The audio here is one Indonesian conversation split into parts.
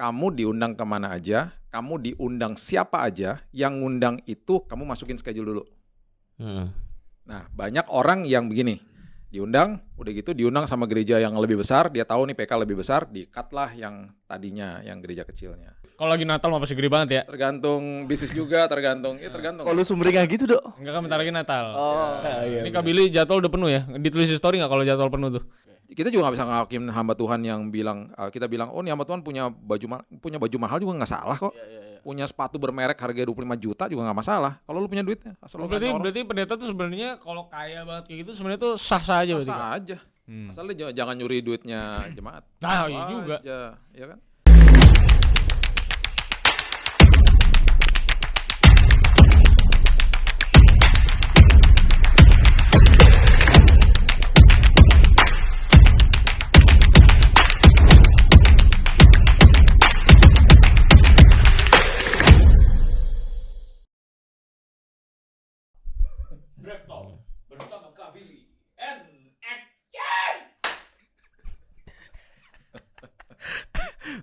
kamu diundang ke mana aja, kamu diundang siapa aja, yang ngundang itu kamu masukin schedule dulu. Hmm. Nah, banyak orang yang begini, diundang, udah gitu diundang sama gereja yang lebih besar, dia tahu nih PK lebih besar, di-cut lah yang tadinya, yang gereja kecilnya. Kalau lagi Natal mah pasti gede banget ya. Tergantung bisnis juga, tergantung, ya tergantung. Kalau sumringah gitu dok. Enggak kan bentar lagi Natal. Oh. Ini Kak Billy jadwal udah penuh ya? Ditulis di story nggak kalau jadwal penuh tuh? Kita juga nggak bisa ngakim hamba Tuhan yang bilang, eh, kita bilang, oh nih hamba Tuhan punya baju ma- punya baju mahal juga nggak salah kok. Punya sepatu bermerek harga 25 juta juga nggak masalah. Kalau lu punya duitnya, asal lu berarti berarti pendeta tuh sebenarnya kalau kaya banget kayak gitu sebenarnya tuh sah sah aja berarti. sah aja. Hmm. Asal lu jangan, jangan nyuri duitnya jemaat. Nah, iya juga. Aja, ya kan?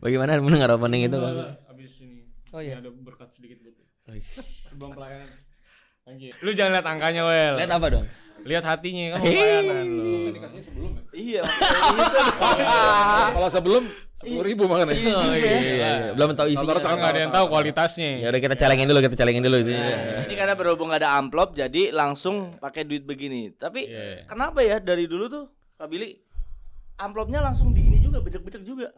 Bagaimana mendengar opening itu? Kak? Abis ini. Oh iya. Ada berkat sedikit buat. Sebelum pelayanan. Thank you. Lu jangan lihat angkanya, Wel. Lihat apa dong? Lihat hatinya kan pelayanan lu. Dikasihnya sebelum ya? Iya. Kalau sebelum sepuluh ribu makanya. Oh iya, iya, iya. Belum tahu isinya. Kan nggak ada yang tahu kualitasnya. Ya udah kita celengin dulu, kita celengin dulu. Ini karena berhubung ada amplop jadi langsung pakai duit begini. Tapi Iya. kenapa ya dari dulu tuh Kak Billy amplopnya langsung di ini juga becek-becek juga.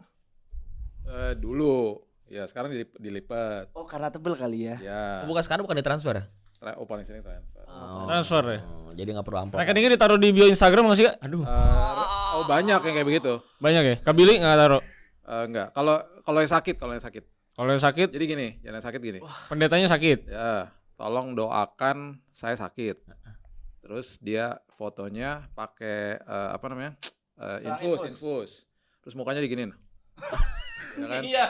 Eh, dulu, ya sekarang dilip- dilipat. Oh karena tebel kali ya. Ya, Bukan sekarang bukan ditransfer ya? tra- oh paling sering transfer. Transfer ya. Oh, jadi nggak perlu amplop. Rekeningnya ditaruh di bio Instagram nggak sih, Kak? Aduh. Eh, oh banyak yang kayak begitu. Banyak ya? Kak Billy nggak taruh. Eh, enggak, kalau kalau yang sakit, kalau yang sakit. Kalau yang sakit, Jadi gini, yang sakit gini. pendetanya sakit. Ya, tolong doakan saya sakit. Terus dia fotonya pakai eh, apa namanya? Eh, infus, infus. Terus mukanya diginin. ya kan? Iya.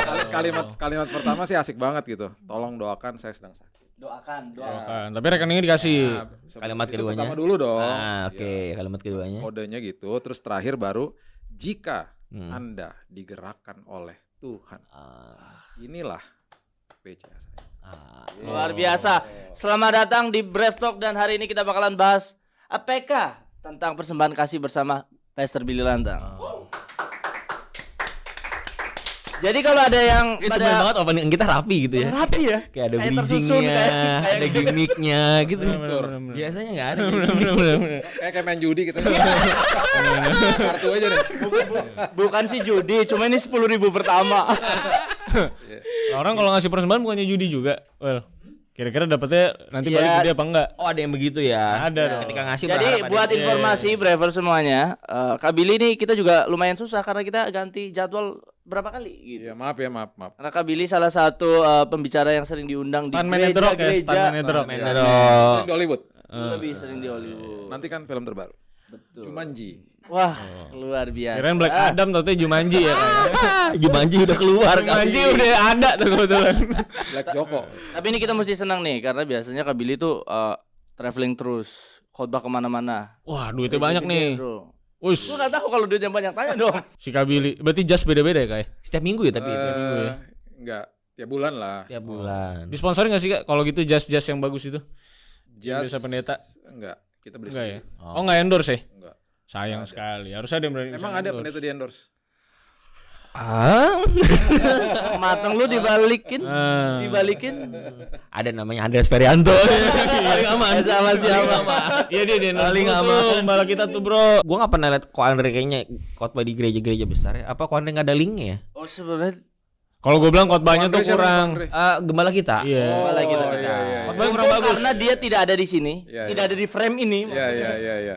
Kali- kalimat kalimat pertama sih asik banget gitu. Tolong doakan saya sedang sakit. Doakan, Oh, doakan. kan. Tapi rekeningnya dikasih. Nah, Kalimat keduanya. Pertama dulu dong. Ah, oke. Ya, Kalimat keduanya. kodenya gitu. Terus terakhir baru jika Hmm. Anda digerakkan oleh Tuhan. Ah, Inilah PCA saya. ah. Luar biasa. Selamat datang di Brave Talk dan hari ini kita bakalan bahas APK tentang persembahan kasih bersama Pastor Billy Lantang. Jadi kalau ada yang Itu pada banget opening kita rapi gitu ya. rapi ya, Kayak ada bridgingnya, ada gitu. gimmicknya gitu. Bener, bener, Biasanya nggak ada. Kayak kayak main judi gitu. Kartu aja deh. bukan sih judi, cuma ini sepuluh ribu pertama. Orang kalau ngasih persembahan bukannya judi juga. Well, kira-kira dapetnya nanti Iya. balik gede apa enggak? Oh ada yang begitu ya. Ada dong. Ketika ngasih Jadi berharap ada buat yang- informasi Braver semuanya, eh, Kak Billy ini kita juga lumayan susah karena kita ganti jadwal berapa kali gitu. Iya, maaf ya, maaf, maaf. Karena Kak Billy salah satu eh, pembicara yang sering diundang di drop ya, gereja-gereja. Iya. Oh. Sering di Hollywood. Lebih sering di Hollywood. Nanti kan film terbaru. Betul. Jumanji. Wah, luar biasa. Kirain Black Adam tapi Jumanji ya kayak. Jumanji udah keluar Jumanji kali. udah ada tuh kebetulan. Black Joko. Tapi ini kita mesti senang nih karena biasanya Kak Billy tuh eh, traveling terus, khotbah ke mana-mana. Wah, duitnya banyak nih. Bro. Lu nggak tahu kalau duitnya banyak tanya dong. si Kabili. Berarti jas beda-beda ya, Kak? Setiap minggu ya tapi itu. Eh, enggak, tiap bulan lah. Tiap bulan. Disponsori nggak sih, Kak? Kalau gitu jas-jas yang bagus itu? Jas biasa pendeta. Enggak, kita beli Enggak ya? sendiri. Oh, enggak endorse ya? Enggak. Sayang sekali. Harus ada yang berani. Emang ada pendeta di endorse? Ah, Mateng lu dibalikin, Ah. dibalikin. ada namanya Andreas Ferianto. Paling aman. Sama siapa? Iya dia dia Paling aman. tuh, Mbala kita tuh, Bro. Gua nggak pernah lihat Ko Andre kayaknya khotbah di gereja-gereja besar ya. Apa Ko Andre nggak ada linknya ya? Oh sebenarnya Kalau gue bilang khotbahnya tuh kurang. Ah, gembala kita. Iya. Gembala kita. Oh, iya, kurang bagus. karena dia tidak ada di sini, Iya, tidak iya. ada di frame ini. Iya, iya, iya, iya.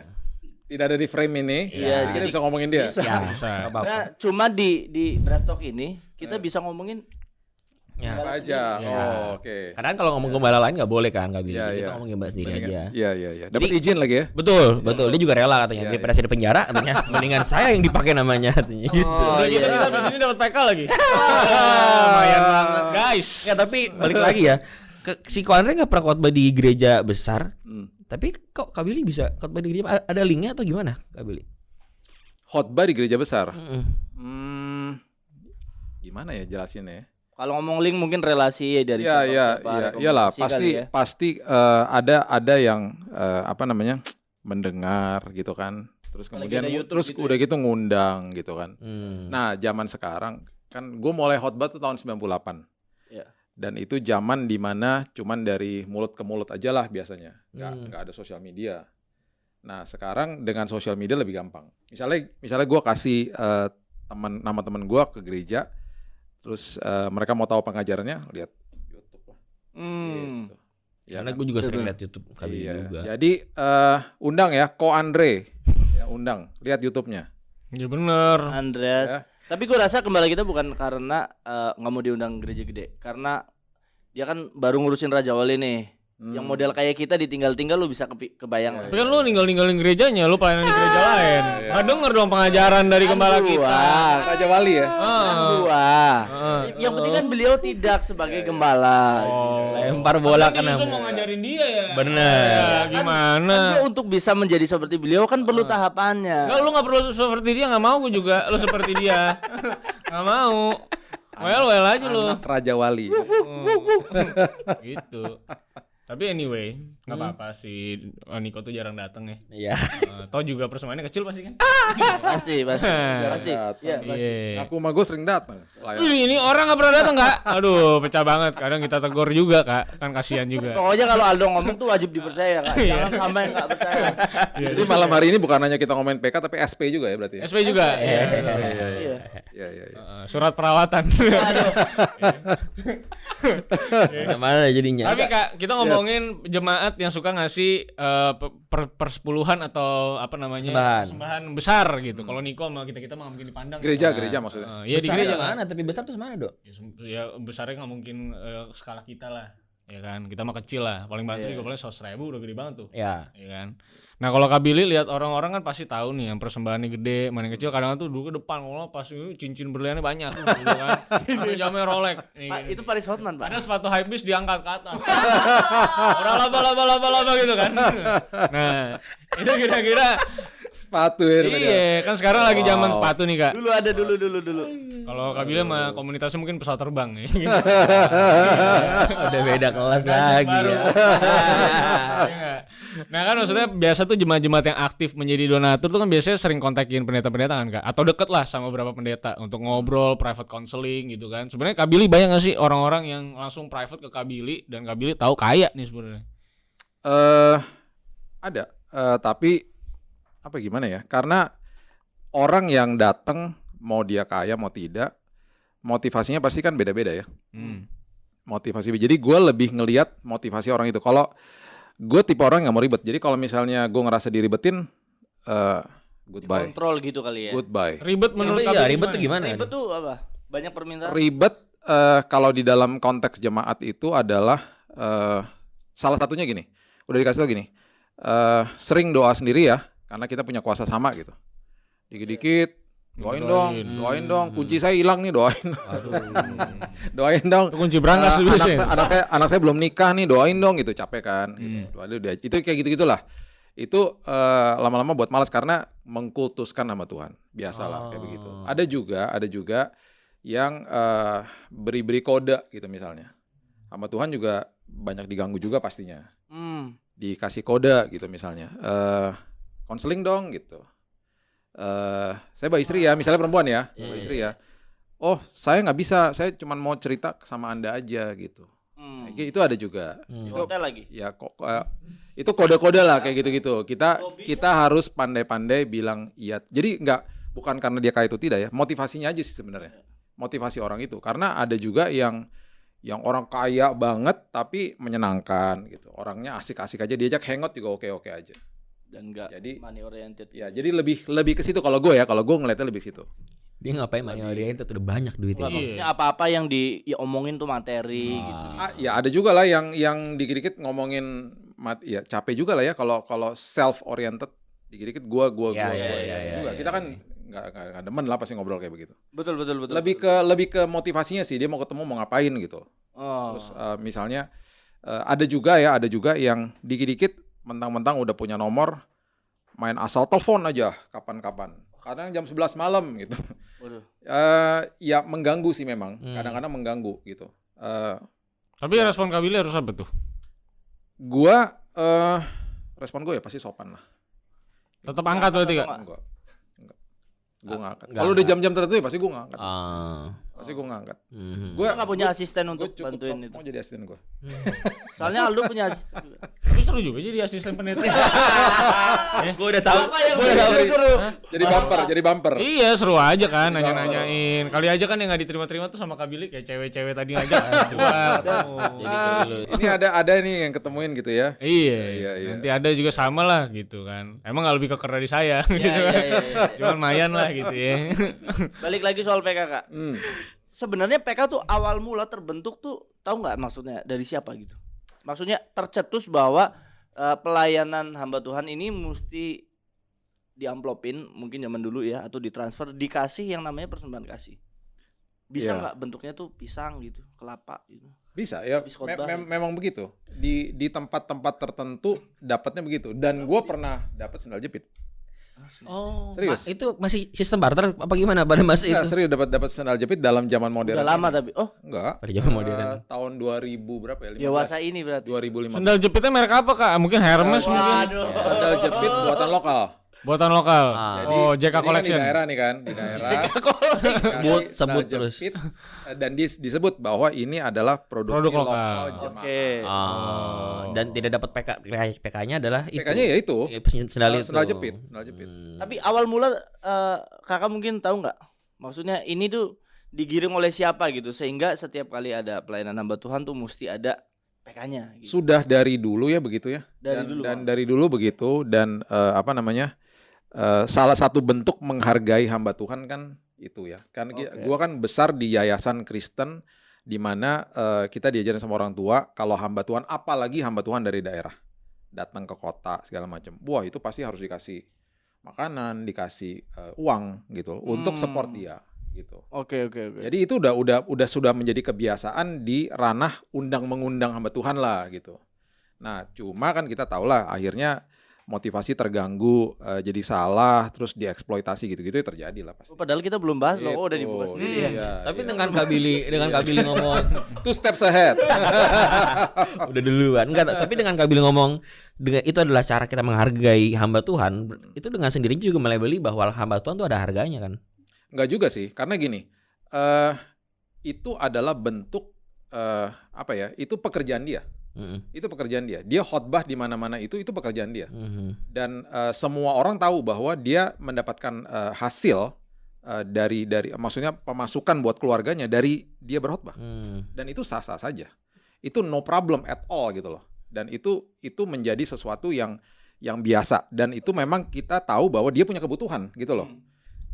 Tidak ada di frame ini. Iya, kita bisa ngomongin dia. Ya, Bisa. nggak apa-apa. Nah, cuma di di Talk ini kita bisa ngomongin Ya. Apa aja. Iya. Oh, oke. Kadang kalau ngomong gembala lain nggak boleh kan, nggak bilang. Iya, Kita iya. ngomong gembala sendiri Mendingan- aja. Iya, iya, iya. Dapat izin lagi ya. Betul, betul. Dia juga rela katanya. Iya, Daripada saya di penjara katanya, mendingan saya yang dipakai namanya katanya gitu. Oh, Udah iya. gitu kita habis ini dapat PK lagi. Lumayan banget, guys. Ya tapi balik lagi ya. Ke, si Ko Andre nggak pernah khotbah di gereja besar. Hmm. Tapi kok Kak Billy bisa khotbah di gereja? Ada linknya atau gimana Kak Billy? Khotbah di gereja besar. Mm-mm. Hmm, gimana ya jelasinnya ya? Kalau ngomong link mungkin relasi dari Iya siapa iya siapa, iya iyalah rekomendasi pasti ya. pasti eh, ada ada yang eh, apa namanya mendengar gitu kan terus kemudian terus gitu udah gitu ngundang gitu kan Hmm. nah zaman sekarang kan gue mulai hotbat tuh tahun 98 Iya. Dan itu zaman di mana cuman dari mulut ke mulut aja lah biasanya nggak Hmm. nggak ada sosial media nah sekarang dengan sosial media lebih gampang misalnya misalnya gue kasih eh, teman nama teman gue ke gereja terus eh, mereka mau tahu pengajarannya lihat YouTube lah Hmm. gitu. Ya Karena kan? gue juga sering lihat YouTube kali Iya. juga. Jadi eh, undang ya Ko Andre. ya, undang. Lihat YouTube-nya. Ya bener. Andreas. Ya. Tapi gue rasa kembali kita bukan karena eh, nggak mau diundang gereja gede, karena dia kan baru ngurusin Raja Wali nih. Hmm. Yang model kayak kita ditinggal-tinggal lu bisa kepi- kebayang lah. Tapi kan lu ninggal-ninggalin gerejanya, lu pelayanan di gereja lain. iya. Nggak denger dong pengajaran dari Kan gembala kita. Raja Wali ya. Kan Ah. gua. Ah. Yang penting kan beliau tidak sebagai gembala. Oh. Lempar bola Kan kan justru mau ngajarin dia ya. Bener. Ya, gimana? Kan untuk bisa menjadi seperti beliau kan perlu tahapannya. Enggak, lu gak perlu seperti dia, gak mau gue juga. Lu seperti dia. gak mau. Well, well aja lu. Anak Raja Wali. Oh. gitu. Tapi anyway, nggak apa-apa sih. Oh, Niko tuh jarang dateng ya. Iya. Eh, Toh juga persembahannya kecil pasti kan? Pasti, pasti. pasti. Iya, pasti. Iya. Aku mah gue sering datang. Ini orang nggak pernah datang kak? Aduh, pecah banget. Kadang kita tegur juga kak, kan kasihan juga. Pokoknya kalau Aldo ngomong tuh wajib dipercaya kak. Iya. Jangan sampai nggak percaya. Jadi malam hari ini bukan hanya kita ngomongin PK tapi SP juga ya berarti. ya? SP juga. Iya. Iya. Iya. Iya iya iya. Eh, Surat perawatan. Mana jadinya? Tapi kak, kita ngomongin jemaat yang suka ngasih eh, pe- per, persepuluhan atau apa namanya Persembahan. persembahan besar gitu. Kalau Niko sama kita kita mah mungkin dipandang. Gereja Nah, gereja maksudnya. eh, Iya di Besarnya gereja mana? Tapi besar terus mana, Dok? Ya, ya besarnya nggak mungkin eh, skala kita lah, ya kan? Kita mah kecil lah. Paling bantu Iya. juga paling seratus ribu udah gede banget tuh, Ya. ya kan? Nah kalau Kak Billy lihat orang-orang kan pasti tahu nih yang persembahannya gede, mana yang kecil. Kadang tuh dulu ke depan, kalau pas ini cincin berliannya banyak, gitu kan? Ada jamnya Rolex. Nih, gini. itu Paris Hotman pak. Ada sepatu hypebeast diangkat ke atas. Orang laba laba laba laba gitu kan. Nah, itu kira-kira Sepatu ya. iya, kan sekarang lagi zaman Wow. sepatu nih, Kak. Dulu ada dulu dulu dulu. Kalau Kak Billy mah komunitasnya mungkin pesawat terbang nih. Udah beda kelas lagi ya. Iya nah kan maksudnya biasa tuh jemaat-jemaat yang aktif menjadi donatur tuh kan biasanya sering kontakin pendeta-pendeta kan kak atau deket lah sama beberapa pendeta untuk ngobrol private counseling gitu kan sebenarnya Kak Billy banyak gak sih orang-orang yang langsung private ke Kak Billy dan Kak Billy tahu kaya nih sebenarnya Eh ada, Eh, tapi apa gimana ya? Karena orang yang datang mau dia kaya mau tidak, motivasinya pasti kan beda-beda ya. hmm. Motivasi. Jadi gue lebih ngelihat motivasi orang itu. Kalau gue tipe orang yang nggak mau ribet. Jadi kalau misalnya gue ngerasa diribetin, eh goodbye, Kontrol gitu kali ya. goodbye. ribet menurut iya, Billy ribet tuh gimana? Ribet tuh apa? Banyak permintaan. Ribet eh, kalau di dalam konteks jemaat itu adalah eh, salah satunya gini. Udah dikasih tau gini. eh, sering doa sendiri ya, karena kita punya kuasa sama gitu. Dikit-dikit doain dong, Doain. doain dong. Kunci saya hilang nih, doain. Aduh. doain dong. Itu kunci berangkas tuh anak, saya, anak saya anak saya belum nikah nih, doain dong gitu, capek kan. Gitu. Hmm. Itu kayak gitu-gitulah. Itu eh, lama-lama buat malas karena mengkultuskan nama Tuhan. Biasalah kayak begitu. Oh. Ada juga, ada juga yang eh, beri-beri kode gitu misalnya. Sama Tuhan juga banyak diganggu juga pastinya. Hmm. Dikasih kode gitu misalnya. Eh konseling dong gitu. Eh saya bawa istri ya, misalnya perempuan ya, Iya, bawa iya, istri ya. Oh, saya nggak bisa, saya cuma mau cerita sama Anda aja gitu. Hmm. Kayak Itu ada juga. Hmm. Itu hotel lagi. ya kok eh, itu kode-kode lah kayak gitu-gitu. Kita kita harus pandai-pandai bilang iya. Jadi nggak bukan karena dia kaya itu tidak ya. Motivasinya aja sih sebenarnya. Motivasi orang itu. Karena ada juga yang yang orang kaya banget tapi menyenangkan gitu. Orangnya asik-asik aja diajak hangout juga oke-oke aja. Dan enggak Jadi- money oriented. Ya, jadi lebih lebih ke situ kalau gue ya. Kalau gue ngeliatnya lebih ke situ. Dia ngapain money oriented udah banyak duitnya. Enggak, maksudnya apa-apa yang diomongin tuh materi gitu. Ah, ya ada juga lah yang yang dikit-dikit ngomongin mat ya capek juga lah ya kalau kalau self oriented dikit-dikit gua gua Ya, gua, ya, gua ya, ya, ya, juga. ya, Kita ya. kan nggak nggak nggak demen lah pasti ngobrol kayak begitu. Betul betul betul. lebih ke lebih ke motivasinya sih dia mau ketemu mau ngapain gitu. Oh. Terus eh, misalnya eh, ada juga ya ada juga yang dikit-dikit mentang-mentang udah punya nomor main asal telepon aja kapan-kapan. kadang jam 11 malam gitu. Waduh. Eh ya mengganggu sih memang, Hmm. kadang-kadang mengganggu gitu. Eh Tapi respon Kak Billy harus apa tuh? gua eh respon gue ya pasti sopan lah. Tetap angkat berarti Kak? Nggak. Enggak. Enggak. Gua nggak angkat. nggak Kalau udah jam-jam tertentu ya pasti gua nggak angkat. Pasti gua nggak angkat. mhm. Gua Kita nggak punya asisten gua untuk cukup bantuin itu. mau jadi asisten gua. Soalnya Aldo punya asisten. Tapi seru juga jadi asisten pendeta. Gue udah tahu. Gua udah tahu. seru? Jadi bumper, jadi bumper. iya seru aja kan nanya-nanyain. Kali aja kan yang nggak diterima-terima tuh sama Kak Billy kayak cewek-cewek tadi ketemu. Jadi dulu. Ini ada ada nih yang ketemuin gitu ya. Iya, Iya, iya. nanti ada juga sama lah gitu kan. Emang nggak lebih keker dari saya gitu Iya, kan. iya, iya, iya. Cuman mayan lah gitu ya. Balik lagi soal PKK. Hmm. Sebenarnya PK tuh awal mula terbentuk tuh tahu nggak maksudnya dari siapa gitu? Maksudnya tercetus bahwa eh, pelayanan hamba Tuhan ini mesti diamplopin mungkin zaman dulu ya atau ditransfer dikasih yang namanya persembahan kasih. Bisa Iya. nggak bentuknya tuh pisang gitu, kelapa gitu. Bisa ya. Me- khotbah. mem- memang begitu. Di di tempat-tempat tertentu dapatnya begitu. Dan gua pernah dapat sendal jepit. Oh, Serius? Ma- itu masih sistem barter apa gimana pada masa itu? Enggak, serius dapat dapat sendal jepit dalam zaman modern. Udah lama ini. tapi oh Enggak. Pada zaman Eh, modern. tahun 2000 berapa ya? 15? dewasa ini berarti. 2015. Sendal jepitnya merek apa Kak? Mungkin Hermes mungkin. Waduh. Sandal jepit buatan lokal. Buatan lokal. Ah. oh, JK ini kan Collection. di daerah nih kan, di daerah. Sebut, Kasih sebut terus. jepit, eh, dan dis- disebut bahwa ini adalah produksi Produk lokal. lokal jemaah. Oke. Oh, dan tidak dapat PK PK-nya adalah itu. PK-nya ya itu. Ya, sendal itu. sendal jepit, sendal jepit. Hmm. Tapi awal mula eh, kakak mungkin tahu nggak? Maksudnya ini tuh digiring oleh siapa gitu sehingga setiap kali ada pelayanan hamba Tuhan tuh mesti ada PK-nya. Gitu. Sudah dari dulu ya begitu ya. Dari dan, dulu, dan dari dulu begitu dan eh, apa namanya? Eh, salah satu bentuk menghargai hamba Tuhan kan itu ya. Kan Oke. gua kan besar di yayasan Kristen di mana eh, kita diajarin sama orang tua kalau hamba Tuhan apalagi hamba Tuhan dari daerah datang ke kota segala macam. Wah, itu pasti harus dikasih makanan, dikasih eh, uang gitu untuk Hmm. support dia gitu. Oke oke oke. Jadi itu udah udah udah sudah menjadi kebiasaan di ranah undang mengundang hamba Tuhan lah gitu. Nah, cuma kan kita tahu lah akhirnya motivasi terganggu eh, jadi salah terus dieksploitasi gitu-gitu ya terjadi lah pasti. Oh, Padahal kita belum bahas loh. Oh, udah Gitu. dibuka sendiri ya. Iya, Tapi iya. dengan Kabili dengan Kabili ngomong two steps ahead. udah duluan enggak tapi dengan Kabili ngomong dengan itu adalah cara kita menghargai hamba Tuhan itu dengan sendirinya juga melabeli bahwa hamba Tuhan itu ada harganya kan Enggak juga sih, karena gini, eh itu adalah bentuk eh apa ya? Itu pekerjaan dia. Mm-mm. Itu pekerjaan dia. Dia khotbah di mana-mana itu itu pekerjaan dia. Mhm. dan eh, semua orang tahu bahwa dia mendapatkan eh, hasil eh, dari dari maksudnya pemasukan buat keluarganya dari dia berkhotbah Hmm. dan itu sah-sah saja itu no problem at all gitu loh dan itu itu menjadi sesuatu yang yang biasa dan itu memang kita tahu bahwa dia punya kebutuhan gitu loh Hmm.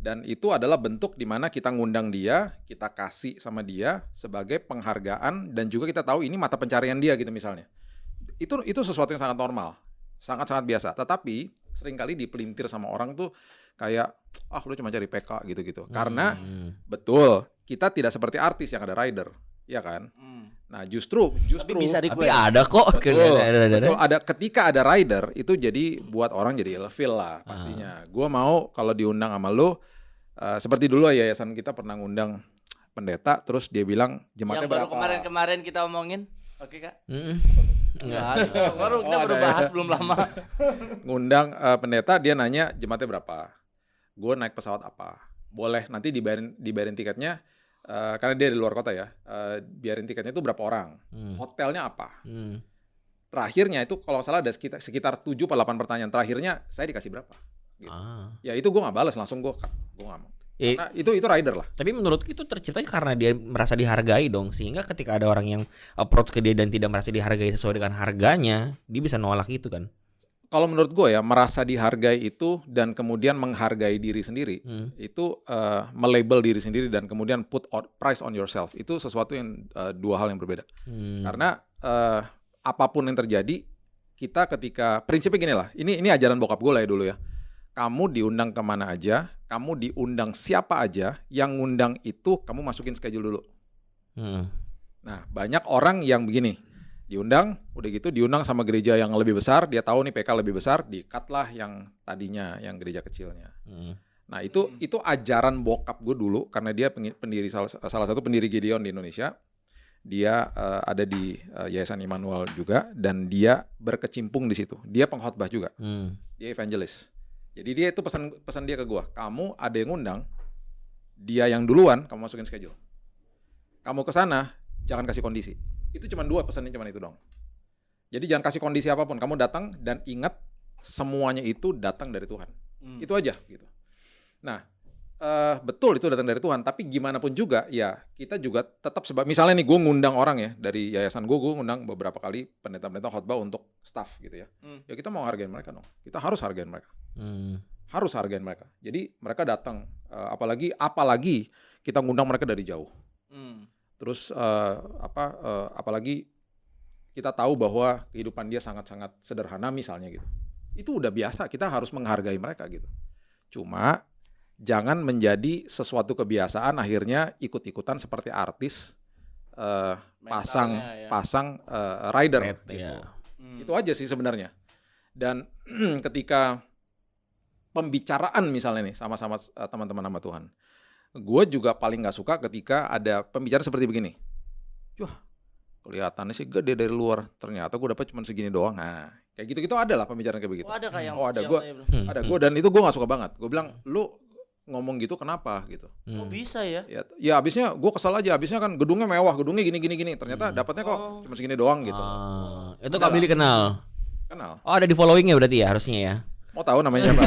Dan itu adalah bentuk di mana kita ngundang dia, kita kasih sama dia sebagai penghargaan dan juga kita tahu ini mata pencarian dia gitu misalnya. Itu itu sesuatu yang sangat normal, sangat-sangat biasa. Tetapi sering kali dipelintir sama orang tuh kayak ah lu cuma cari PK gitu-gitu. Karena Hmm. betul kita tidak seperti artis yang ada rider, ya kan? Hmm. Nah justru justru Tapi bisa tapi ada kok Betul, Ada- ada- ada- betul. ada ketika ada rider itu jadi buat orang jadi ilfil lah pastinya. Gua mau kalau diundang sama lu eh, seperti dulu ya yayasan kita pernah ngundang pendeta terus dia bilang jemaatnya Yang baru kemarin-kemarin kita omongin. Oke, Kak. Mm-mm. Enggak. baru kita Oh, baru ya. bahas belum lama. ngundang eh, pendeta dia nanya jemaatnya berapa gue naik pesawat apa boleh nanti dibayarin dibayarin tiketnya eh, karena dia di luar kota ya eh, biarin tiketnya itu berapa orang Hmm. hotelnya apa Hmm. terakhirnya itu kalau salah ada sekitar sekitar 7 atau 8 pertanyaan terakhirnya saya dikasih berapa Gitu. Ah. ya itu gue nggak balas langsung gue cut gue nggak mau Eh, Nah, itu itu rider lah tapi menurutku itu terciptanya karena dia merasa dihargai dong sehingga ketika ada orang yang approach ke dia dan tidak merasa dihargai sesuai dengan harganya dia bisa nolak itu kan kalau menurut gue ya merasa dihargai itu dan kemudian menghargai diri sendiri Hmm. itu eh, melabel diri sendiri dan kemudian put on- price on yourself itu sesuatu yang eh, dua hal yang berbeda Hmm. Karena eh, apa pun yang terjadi, kita ketika prinsipnya gini lah. Ini ini ajaran bokap gue lah ya dulu ya. Kamu diundang ke mana aja, kamu diundang siapa aja, yang ngundang itu kamu masukin schedule dulu. Hmm. Nah banyak orang yang begini, diundang, udah gitu diundang sama gereja yang lebih besar, dia tahu nih PK lebih besar, di cut lah yang tadinya yang gereja kecilnya. Hmm. Nah itu itu ajaran bokap gue dulu karena dia pendiri salah, salah satu pendiri Gideon di Indonesia. Dia eh, ada di eh, Yayasan Immanuel juga dan dia berkecimpung di situ. Dia pengkhotbah juga. Hmm. Dia evangelis. Jadi dia itu pesan pesan dia ke gua, kamu ada yang ngundang, dia yang duluan, kamu masukin schedule. Kamu ke sana, jangan kasih kondisi. Itu cuma dua pesannya cuma itu dong. Jadi jangan kasih kondisi apa pun, kamu datang dan ingat semuanya itu datang dari Tuhan. Hmm. Itu aja gitu. Nah, eh, betul itu datang dari Tuhan, tapi gimana pun juga ya kita juga tetap sebab misalnya nih gue ngundang orang ya dari yayasan gue, gue ngundang beberapa kali pendeta-pendeta khotbah untuk staff gitu ya. Hmm. Ya kita mau hargain mereka dong. Kita harus hargain mereka Hmm. harus hargain mereka. Jadi mereka datang, eh, apalagi apalagi kita ngundang mereka dari jauh. Hmm. Terus eh, apa? eh, apalagi kita tahu bahwa kehidupan dia sangat-sangat sederhana misalnya gitu. Itu udah biasa. Kita harus menghargai mereka gitu. Cuma jangan menjadi sesuatu kebiasaan akhirnya ikut-ikutan seperti artis eh, pasang Mentalnya ya. pasang eh, rider. Red, gitu. ya. Hmm. Itu aja sih sebenarnya. Dan ketika pembicaraan misalnya nih sama-sama eh, teman-teman nama Tuhan, gue juga paling nggak suka ketika ada pembicaraan seperti begini. Wah, kelihatannya sih gede dari luar, ternyata gue dapat cuma segini doang. Nah, kayak gitu-gitu ada lah pembicaraan kayak begitu. Oh, ada kayak yang Oh, ada. tanya, bro. Hmm. Ada gue dan itu gue nggak suka banget. Gue bilang, lu ngomong gitu kenapa gitu? Oh, Hmm. bisa ya? Ya, ya abisnya gue kesel aja. Abisnya kan gedungnya mewah, gedungnya gini gini gini. Ternyata Hmm. dapatnya kok Oh. cuma segini doang gitu. Ah, itu Kak Billy kenal. Kenal. Oh, ada di followingnya berarti ya harusnya ya. Mau tahu namanya siapa?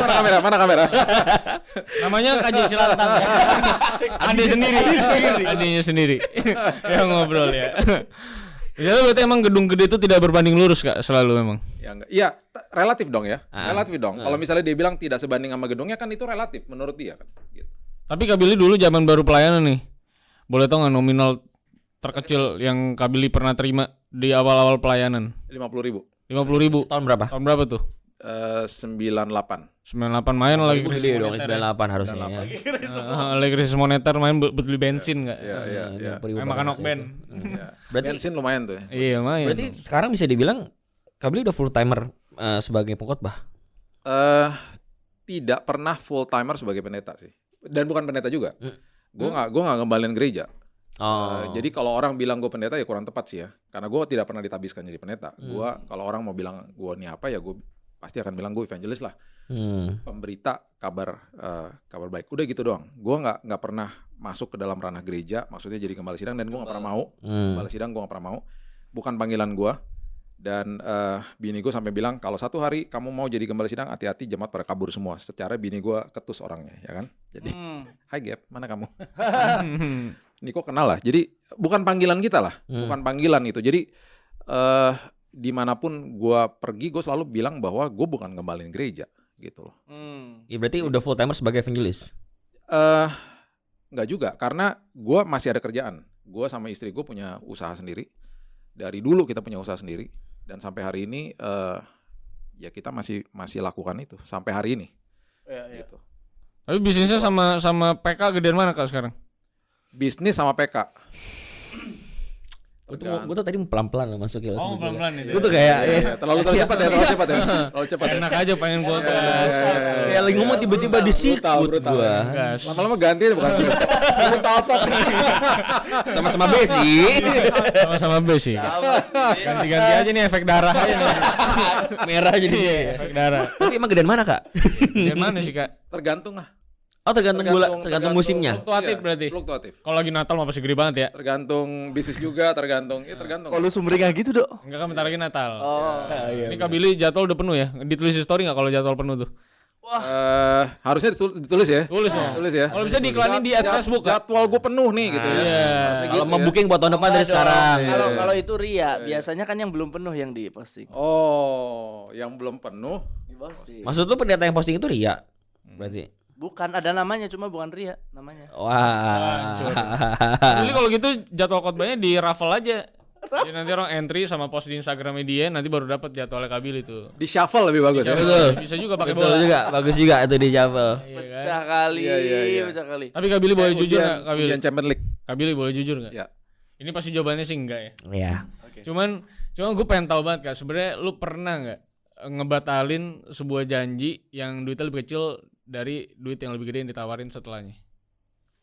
mana kamera? Mana kamera? Namanya Kaji Silantang ya. Ade sendiri. Adenya sendiri. yang ngobrol ya. Jadi berarti emang gedung gede itu tidak berbanding lurus kak selalu memang. Ya enggak. Iya, relatif dong ya. Ah. Relatif dong. Kalau misalnya dia bilang tidak sebanding sama gedungnya kan itu relatif menurut dia kan. Gitu. Tapi Kak Billy dulu zaman baru pelayanan nih. Boleh tau nggak nominal terkecil yang Kak Billy pernah terima di awal-awal pelayanan? 50 ribu. 50 ribu. Tahun berapa? Tahun berapa tuh? Eh, 98. 98 main lagi krisis dong, ya. 98 harusnya ya. Ah, lagi krisis moneter main beli bensin nggak? Iya, iya, iya. Ribu Main makan okben. itu. Hmm. Ya. Berarti Bensin lumayan tuh ya. Iya lumayan. berarti sekarang bisa dibilang Kak Billy udah full timer eh, sebagai pengkhotbah. Eh tidak pernah full timer sebagai pendeta sih. Dan bukan pendeta juga. Hmm. Gue nggak gue nggak ngembalin gereja. Oh. Eh, jadi kalau orang bilang gue pendeta ya kurang tepat sih ya. Karena gue tidak pernah ditabiskan jadi pendeta. Hmm. Gue kalau orang mau bilang gue ini apa ya gue pasti akan bilang gue evangelis lah. Hmm. pemberita kabar eh, kabar baik. Udah gitu doang. Gue nggak nggak pernah masuk ke dalam ranah gereja maksudnya jadi gembala sidang dan gue nggak pernah mau. Hmm. gembala sidang gue nggak pernah mau. Bukan panggilan gue dan eh, bini gue sampai bilang kalau satu hari kamu mau jadi gembala sidang hati-hati jemaat pada kabur semua. Secara bini gue ketus orangnya ya kan? Jadi Hmm. hai Gap mana kamu? Ini kok kenal lah. Jadi bukan panggilan kita lah. Hmm. bukan panggilan itu jadi eh di mana pun gue pergi gue selalu bilang bahwa gue bukan ngembalin gereja gitu loh Hmm. Ya berarti udah full timer sebagai evangelis. eh nggak juga karena gue masih ada kerjaan gue sama istri gue punya usaha sendiri dari dulu kita punya usaha sendiri dan sampai hari ini eh ya kita masih masih lakukan itu sampai hari ini Iya, iya. gitu Tapi bisnisnya sama sama PK gedean mana kak sekarang? bisnis sama PK Gue tuh, gua tuh tadi pelan-pelan loh masuk ya. Oh pelan-pelan itu. Gue tuh kayak Iya, iya, terlalu terlalu cepat ya terlalu cepat ya terlalu cepat ya Enak aja pengen gua Iya, iya, iya, iya. kayak lagi ngomong tiba-tiba disikut. Gas. lama-lama ganti deh bukan Lu tato Sama-sama besi. Sama-sama B sih. Apa sih? Ganti-ganti aja nih efek darah aja nih. Merah jadi. Efek darah. Tapi emang gedean mana, Kak? Gedean mana sih kak? tergantung lah Oh, tergantung bola, tergantung musimnya. Fluktuatif Iya, berarti? fluktuatif Kalau lagi Natal mah pasti gede banget ya. tergantung bisnis juga tergantung ya tergantung Kalau sumringah gitu, Dok. Enggak kan bentar lagi Natal. Oh. Ini Kak Billy jadwal udah penuh ya? Ditulis di story nggak kalau jadwal penuh tuh? Eh, harusnya ditul- ditulis ya Tulis dong. tulis ya Kalau bisa diiklanin di ads Facebook jadwal gue penuh nih gitu ya Iya. Harusnya Kalau gitu mau ya. booking buat tahun depan dari Enggak sekarang. Kalau Iya. kalau itu Ria, biasanya kan yang belum penuh yang diposting. oh yang belum penuh Diposting. Maksud lu pendeta yang posting itu Ria? Berarti. Bukan ada namanya, cuma bukan Ria namanya. Wah. Billy kalau gitu jadwal khotbahnya di raffle aja. Jadi nanti orang entry sama post di Instagram dia nanti baru dapat jadwalnya Kak Billy tuh. di shuffle lebih bagus ya Betul. Bisa juga pakai Betul bola. juga, bagus juga itu di shuffle. Iya kan? Pecah kali, Iya, iya, iya. pecah kali. Tapi Kak Billy boleh Kayak jujur ujian- nggak Kak Billy? ujian Champions League Kak Billy boleh jujur nggak? ya Ini pasti jawabannya sih enggak ya. Iya. Cuman cuman gue pengen tahu banget Kak, sebenarnya lu pernah nggak eh, ngebatalin sebuah janji yang duitnya lebih kecil dari duit yang lebih gede yang ditawarin setelahnya?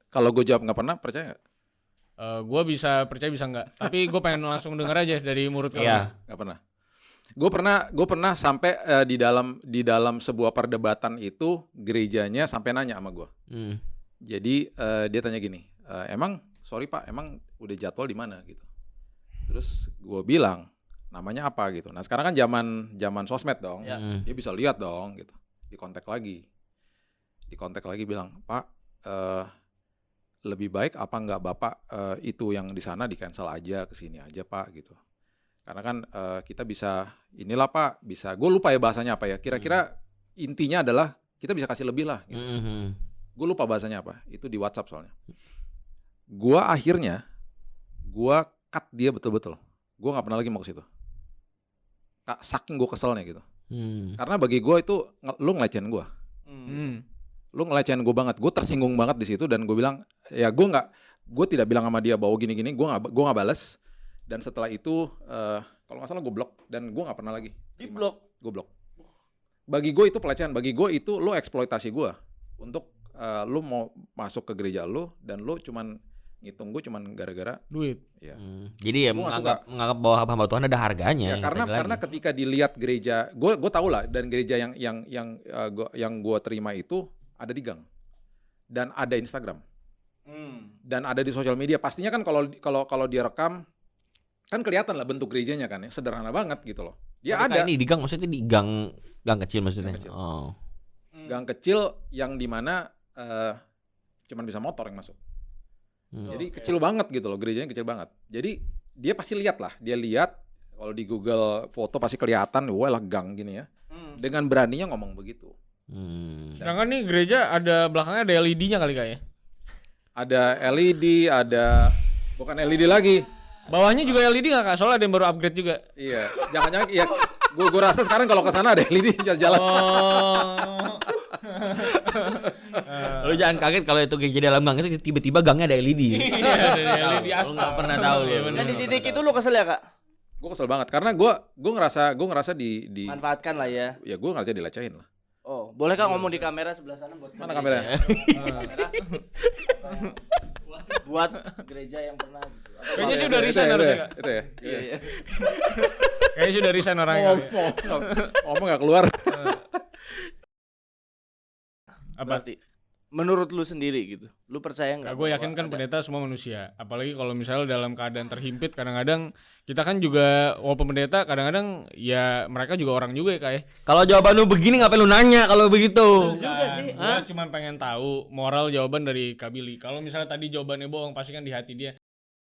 Kalau gue jawab nggak pernah, percaya nggak? Eh gue bisa percaya bisa nggak? Tapi gue pengen langsung denger aja dari mulut kamu. Iya. Nggak pernah. Gue pernah, gue pernah sampai eh, di dalam di dalam sebuah perdebatan itu gerejanya sampai nanya sama gue. Hmm. Jadi eh, dia tanya gini, "Eh, emang sorry pak, emang udah jadwal di mana gitu? Terus gue bilang namanya apa gitu. Nah sekarang kan zaman zaman sosmed dong, Ya. Dia bisa lihat dong gitu. Di kontak lagi, di kontak lagi bilang pak eh, lebih baik apa nggak bapak eh, itu yang di sana di cancel aja ke sini aja pak gitu. Karena kan eh, kita bisa inilah pak bisa gue lupa ya bahasanya apa ya. Kira-kira intinya adalah kita bisa kasih lebih lah. Gitu Hmm. gue lupa bahasanya apa itu di WhatsApp soalnya gua akhirnya gua cut dia betul-betul gua nggak pernah lagi mau ke situ Kak, saking gue keselnya gitu Hmm. karena bagi gua itu lu ngelecehin gua Hmm. Lu ngelecehin gue banget gue tersinggung banget di situ dan gue bilang ya gue nggak gue tidak bilang sama dia bahwa gini-gini gue nggak gue nggak balas dan setelah itu eh, kalau nggak salah gue blok dan gue nggak pernah lagi Di blok. gue blok bagi gue itu pelecehan bagi gue itu lo eksploitasi gue untuk eh, lu mau masuk ke gereja lu dan lu cuman ngitung gue cuman gara-gara Duit. ya Hmm. Jadi ya Gua menganggap menganggap bahwa hamba Tuhan ada harganya. Ya, karena karena lagi. ketika dilihat gereja, gue gue tau lah dan gereja yang yang yang eh, gua, yang gue terima itu ada di gang dan ada Instagram Hmm. dan ada di sosial media. Pastinya kan kalau kalau kalau dia rekam kan kelihatan lah bentuk gerejanya kan ya sederhana banget gitu loh. Dia Tapi ada ini di gang maksudnya di gang gang kecil maksudnya. Gang kecil. Oh. Hmm. gang kecil yang di mana eh cuman bisa motor yang masuk. Hmm. Jadi Oke. kecil banget gitu loh gerejanya kecil banget. Jadi dia pasti lihat lah, dia lihat kalau di Google foto pasti kelihatan, wah lah gang gini ya. Hmm. Dengan beraninya ngomong begitu. Hmm. Sedangkan nih gereja ada belakangnya ada LED-nya kali kak ya? ada LED, ada bukan LED lagi. Bawahnya juga LED nggak kak? Soalnya ada yang baru upgrade juga. Iya, jangan-jangan ya gua gua rasa sekarang kalau ke sana ada LED jalan-jalan. Oh. Lu jangan kaget kalau itu gereja dalam gang itu tiba-tiba gangnya ada LED. Iya, ada LED aspal. nggak pernah tahu. Iya, bener. Dan di titik itu lu kesel ya kak? Gua kesel banget karena gua gua ngerasa gua ngerasa di di Manfaatkan lah ya. ya gua ngerasa dilecehin lah. Oh, boleh kak ngomong di kamera sebelah sana buat Mana kameranya? ya? Kamera. buat gereja yang pernah gitu. Kayaknya sih kalau- udah Itu resign ya, itu harusnya ya, kak. Itu ya. Iya, iya. Kayaknya sih udah resign orangnya. Ya. ngomong, ngomong nggak keluar. Apa? Berarti menurut lu sendiri gitu. Lu percaya Nah, nggak? gue yakin kan ada- pendeta semua manusia. Apalagi kalau misalnya dalam keadaan terhimpit, kadang-kadang kita kan juga walaupun pendeta, kadang-kadang ya mereka juga orang juga ya kak ya. Kalau jawaban lu begini ngapain lu nanya kalau begitu? juga sih. Gue cuma pengen tahu moral jawaban dari Kabili. Kalau misalnya tadi jawabannya bohong, pasti kan di hati dia.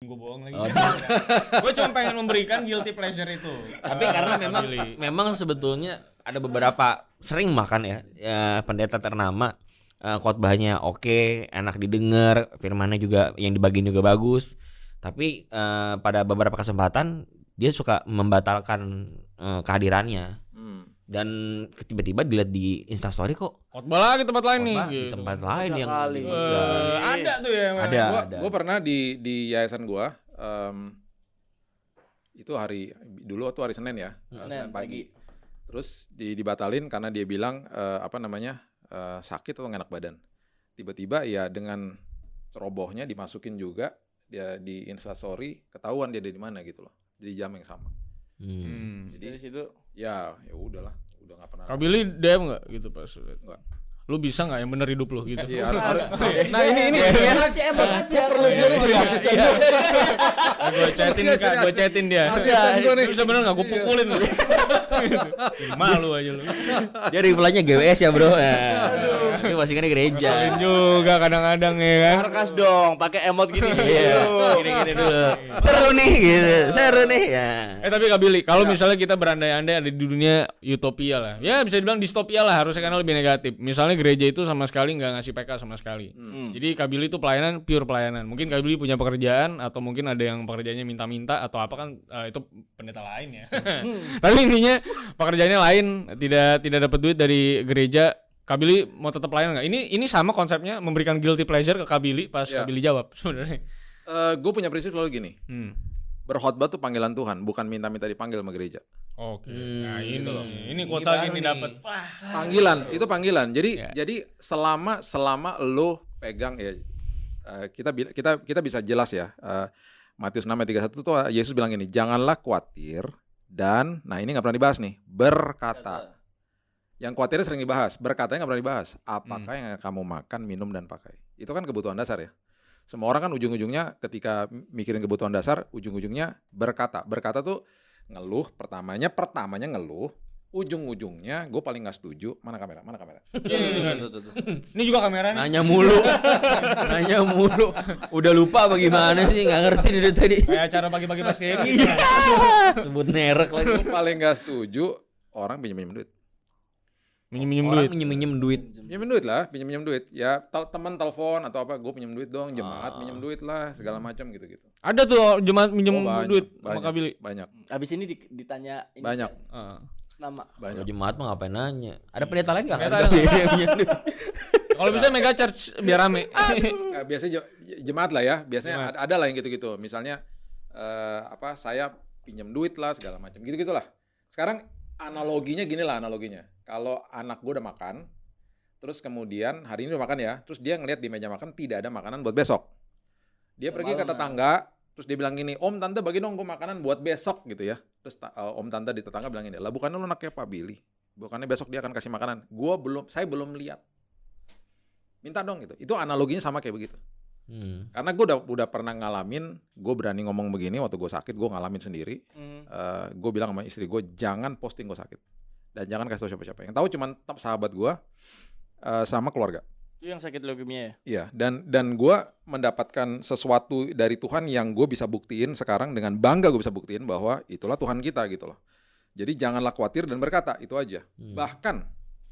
Gue bohong lagi. Oh, gue cuma pengen memberikan guilty pleasure itu. Tapi karena memang memang sebetulnya ada beberapa sering makan ya, ya pendeta ternama eh, khotbahnya oke, enak didengar, firmannya juga yang dibagiin juga bagus. Tapi eh, pada beberapa kesempatan dia suka membatalkan eh, kehadirannya Hmm. dan tiba-tiba dilihat di Instastory kok Khotbah lagi tempat lain nih. khotbah di gitu. tempat lain yang kali. di- Eh, ada tuh ya. memang. Ada. Gua gua pernah di di yayasan gua em, itu hari dulu tuh hari Senin ya, Senin Senin pagi. pagi. Terus di, dibatalin karena dia bilang eh, apa namanya eh, sakit atau nggak enak badan. Tiba-tiba ya dengan cerobohnya dimasukin juga dia di instastory ketahuan dia ada di mana gitu loh. Di jam yang sama. Hmm. Hmm. Dari Jadi situ ya ya udahlah, udah nggak pernah. Kabili DM nggak gitu pas? Nggak. Lu bisa nggak yang bener hidup lu gitu? Iya, harus- harus- nah ini ini ya masih emot aja. perlu jadi jadi asisten gua. gue chatin kak, gue chatin dia. Asisten gua nih. Bisa bener nggak? Gue pukulin lu. Malu aja lu. Dia reply-nya GWS ya, Bro. Tapi masih kan di gereja. Ngeselin juga kadang-kadang ya kan. Sarkas dong, pakai emot gini. Iya, gini-gini dulu. Seru nih gitu. Seru nih ya. Eh tapi Kak Billy, kalau misalnya kita berandai-andai ada di dunia utopia lah, ya bisa dibilang distopia lah harusnya karena lebih negatif. Misalnya gereja itu sama sekali nggak ngasih PK sama sekali. Hmm. Jadi Kak Billy itu pelayanan pure pelayanan. Mungkin Kak Billy punya pekerjaan atau mungkin ada yang pekerjaannya minta-minta atau apa kan eh, itu pendeta lain ya. Tapi intinya pekerjaannya lain, tidak tidak dapat duit dari gereja. Kak Billy mau tetap pelayanan nggak? Ini ini sama konsepnya memberikan guilty pleasure ke Kak Billy pas. Kak Billy jawab sebenarnya. gue punya prinsip selalu gini. Hmm. Berkhotbah tuh panggilan Tuhan, bukan minta-minta dipanggil sama gereja. Oke. Hmm, Nah, ini loh. ini Ini kuota ini nih. dapat. Wah. Panggilan, itu panggilan. Jadi Ya. jadi selama selama lo pegang ya eh, kita kita kita bisa jelas ya. eh, Matius 6 ayat 31 tuh Yesus bilang gini, "Janganlah khawatir dan nah ini nggak pernah dibahas nih, berkata." Yang khawatirnya sering dibahas, berkatanya nggak pernah dibahas. Apakah yang kamu makan, minum dan pakai? Itu kan kebutuhan dasar ya. Semua orang kan ujung-ujungnya ketika mikirin kebutuhan dasar, ujung-ujungnya berkata. Berkata tuh ngeluh pertamanya, pertamanya ngeluh, ujung-ujungnya gue paling nggak setuju. Mana kamera? Mana kamera? Ini juga, Tuh, tuh, tuh. ini juga kamera nih. Nanya mulu. Nanya mulu. Udah lupa bagaimana sih nggak ngerti dari tadi. Kayak cara bagi-bagi pasien. Iya. Sebut merek lagi. Gue paling nggak setuju orang pinjam-pinjam duit. Minjem-minjem Orang duit. minjem-minjem duit. Pinjam duit lah, pinjam-pinjam duit. Ya tel- teman telepon atau apa, gue pinjam duit dong, jemaat Ah. pinjam duit lah, segala macam gitu-gitu. Ada tuh jemaat minjem Oh, banyak, duit sama banyak, Kabili. Banyak, Abis ini di- ditanya ini banyak, Heeh. nama. Kalau banyak. jemaat mah ngapain nanya? Ada pendeta lain nggak? Minjem duit. Kalau bisa mega charge biar rame. Nah, biasanya je- jemaat lah ya, biasanya Jemaat. ada, ada lah yang gitu-gitu. Misalnya eh, apa saya pinjam duit lah segala macam gitu-gitulah. Sekarang analoginya gini lah analoginya. Kalau anak gue udah makan, terus kemudian hari ini udah makan ya, terus dia ngeliat di meja makan tidak ada makanan buat besok. Dia pergi ke ya. tetangga, terus dia bilang gini, Om Tante bagi dong gue makanan buat besok gitu ya. Terus eh, Om Tante di tetangga bilang gini, lah bukannya lu anaknya Pak Billy, bukannya besok dia akan kasih makanan. Gua belum, saya belum lihat. Minta dong gitu. Itu analoginya sama kayak begitu. Hmm. Karena gue udah udah pernah ngalamin, gue berani ngomong begini waktu gue sakit, gue ngalamin sendiri. Hmm. gue bilang sama istri gue jangan posting gue sakit dan jangan kasih tau siapa-siapa. Yang tahu cuman t- sahabat gue eh, sama keluarga. Itu yang sakit leukemia ya? Iya. Dan dan gue mendapatkan sesuatu dari Tuhan yang gue bisa buktiin sekarang dengan bangga gue bisa buktiin bahwa itulah Tuhan kita gitu loh. Jadi janganlah khawatir dan berkata itu aja. Hmm. Bahkan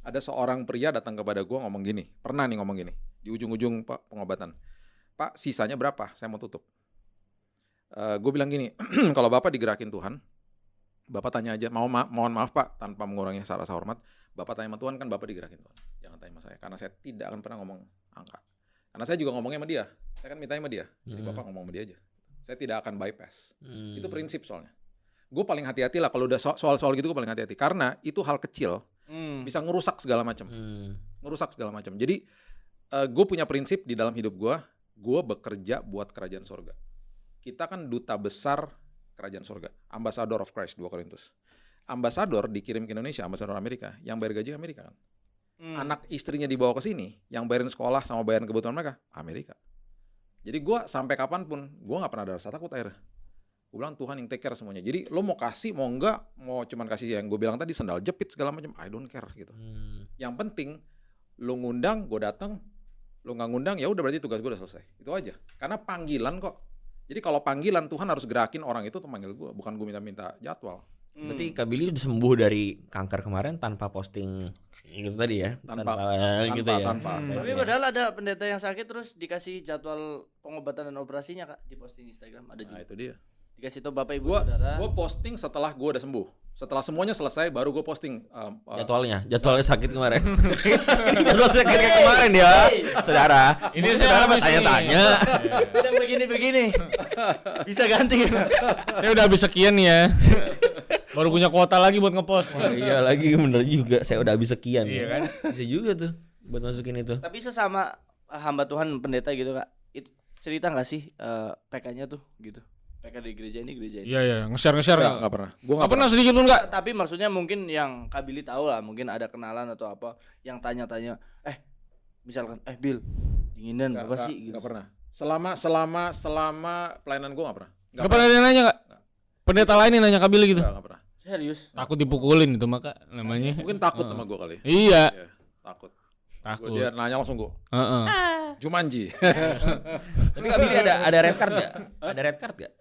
ada seorang pria datang kepada gue ngomong gini, pernah nih ngomong gini di ujung-ujung pak pengobatan. Pak sisanya berapa? Saya mau tutup. gue bilang gini, kalau bapak digerakin Tuhan, bapak tanya aja, mau ma- mohon maaf pak, tanpa mengurangi rasa rasa hormat, bapak tanya sama Tuhan kan bapak digerakin Tuhan, jangan tanya sama saya, karena saya tidak akan pernah ngomong angka. Karena saya juga ngomongnya sama dia, saya kan mintanya sama dia, jadi Hmm. bapak ngomong sama dia aja. Saya tidak akan bypass. Hmm. Itu prinsip soalnya. Gue paling hati-hati lah kalau udah so- soal-soal gitu gue paling hati-hati karena itu hal kecil Hmm. bisa ngerusak segala macam, Hmm. ngerusak segala macam. Jadi gue punya prinsip di dalam hidup gue, gue bekerja buat kerajaan sorga. Kita kan duta besar kerajaan sorga, ambassador of Christ 2 Korintus. Ambasador dikirim ke Indonesia, ambasador Amerika, yang bayar gaji Amerika kan. Hmm. Anak istrinya dibawa ke sini, yang bayarin sekolah sama bayarin kebutuhan mereka, Amerika. Jadi gua sampai kapan pun, gua nggak pernah ada rasa takut akhirnya. Gue bilang Tuhan yang take care semuanya. Jadi lo mau kasih, mau enggak, mau cuman kasih yang gue bilang tadi sendal jepit segala macam, I don't care gitu. Hmm. Yang penting lo ngundang, gue datang, lo nggak ngundang, ya udah berarti tugas gue udah selesai. Itu aja. Karena panggilan kok. Jadi kalau panggilan Tuhan harus gerakin orang itu untuk manggil gue, bukan gue minta-minta jadwal. Hmm. Berarti Kak Billy udah sembuh dari kanker kemarin tanpa posting gitu tadi ya? Tanpa- tanpa, gitu ya. tanpa. Hmm. Tapi padahal ada pendeta yang sakit terus dikasih jadwal pengobatan dan operasinya kak di posting Instagram ada Nah juga. itu dia. Dikasih tahu bapak ibu Gua saudara. gue posting setelah gue udah sembuh. Setelah semuanya selesai, baru gue posting. um, uh, Jadwalnya, jadwalnya sakit kemarin. Jadwal sakit kayak kemarin ya, saudara. Ini saudara habis nih. tanya-tanya. Tidak begini-begini. Bisa ganti. Saya udah habis sekian ya. Baru punya kuota lagi buat ngepost. Wah, iya lagi bener juga. Saya udah habis sekian. Iya kan? Bisa juga tuh buat masukin itu. Tapi sesama hamba Tuhan pendeta gitu kak. Itu cerita nggak sih eh, PK-nya tuh gitu. PK di gereja ini gereja ini. Iya iya, nge-share nge-share Enggak, nggak? enggak pernah. Gue Nggak pernah sedikit pun nggak. Tapi maksudnya mungkin yang Kabili tahu lah, mungkin ada kenalan atau apa yang tanya-tanya, eh misalkan, eh Bill, dinginan Enggak, apa enggak, sih? Gitu. enggak pernah. Selama selama selama pelayanan gue enggak pernah. Nggak pernah ada yang nanya nggak? Pendeta lain yang nanya Kabili gitu. Enggak, enggak pernah. Serius? Takut dipukulin itu maka namanya. Mungkin takut sama gue kali. Iya, Iya, takut. Gua, takut. dia nanya langsung gue, Heeh. Jumanji. Tapi Kak Billy ada ada red card gak? Ada red card gak?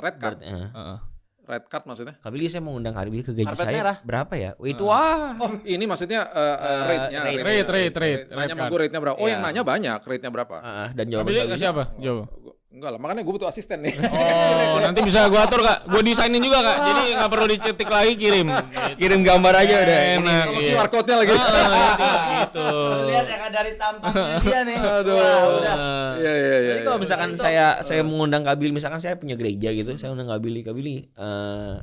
Red card. Berarti, eh. Heeh. Red card maksudnya? Kak Billy saya mau undang Kak Billy ke gaji Karpet saya merah. berapa ya? Wah, itu wah. Oh, ini maksudnya uh, uh, Eh, rate-nya. rate. Rate, rate, rate, Nanya rate sama gue rate-nya berapa? Oh, yang Iya. nanya banyak, rate-nya berapa? Ah, dan jawaban Kabili Kak Billy kasih apa? Jawab. Enggak lah, makanya gue butuh asisten nih. Oh, nanti bisa gua atur kak. Gua desainin juga kak. Jadi nggak perlu dicetik lagi kirim. kirim gambar aja udah. Enak. Sama Iya. QR code-nya lagi. Gitu. Lihat yang ada dari tampangnya dia nih. Aduh. Wah, udah. Iya, iya, iya. Jadi kalau iya. misalkan saya saya mengundang Kak Billy, misalkan saya punya gereja gitu, saya undang Kak Billy, Kak Billy, eh,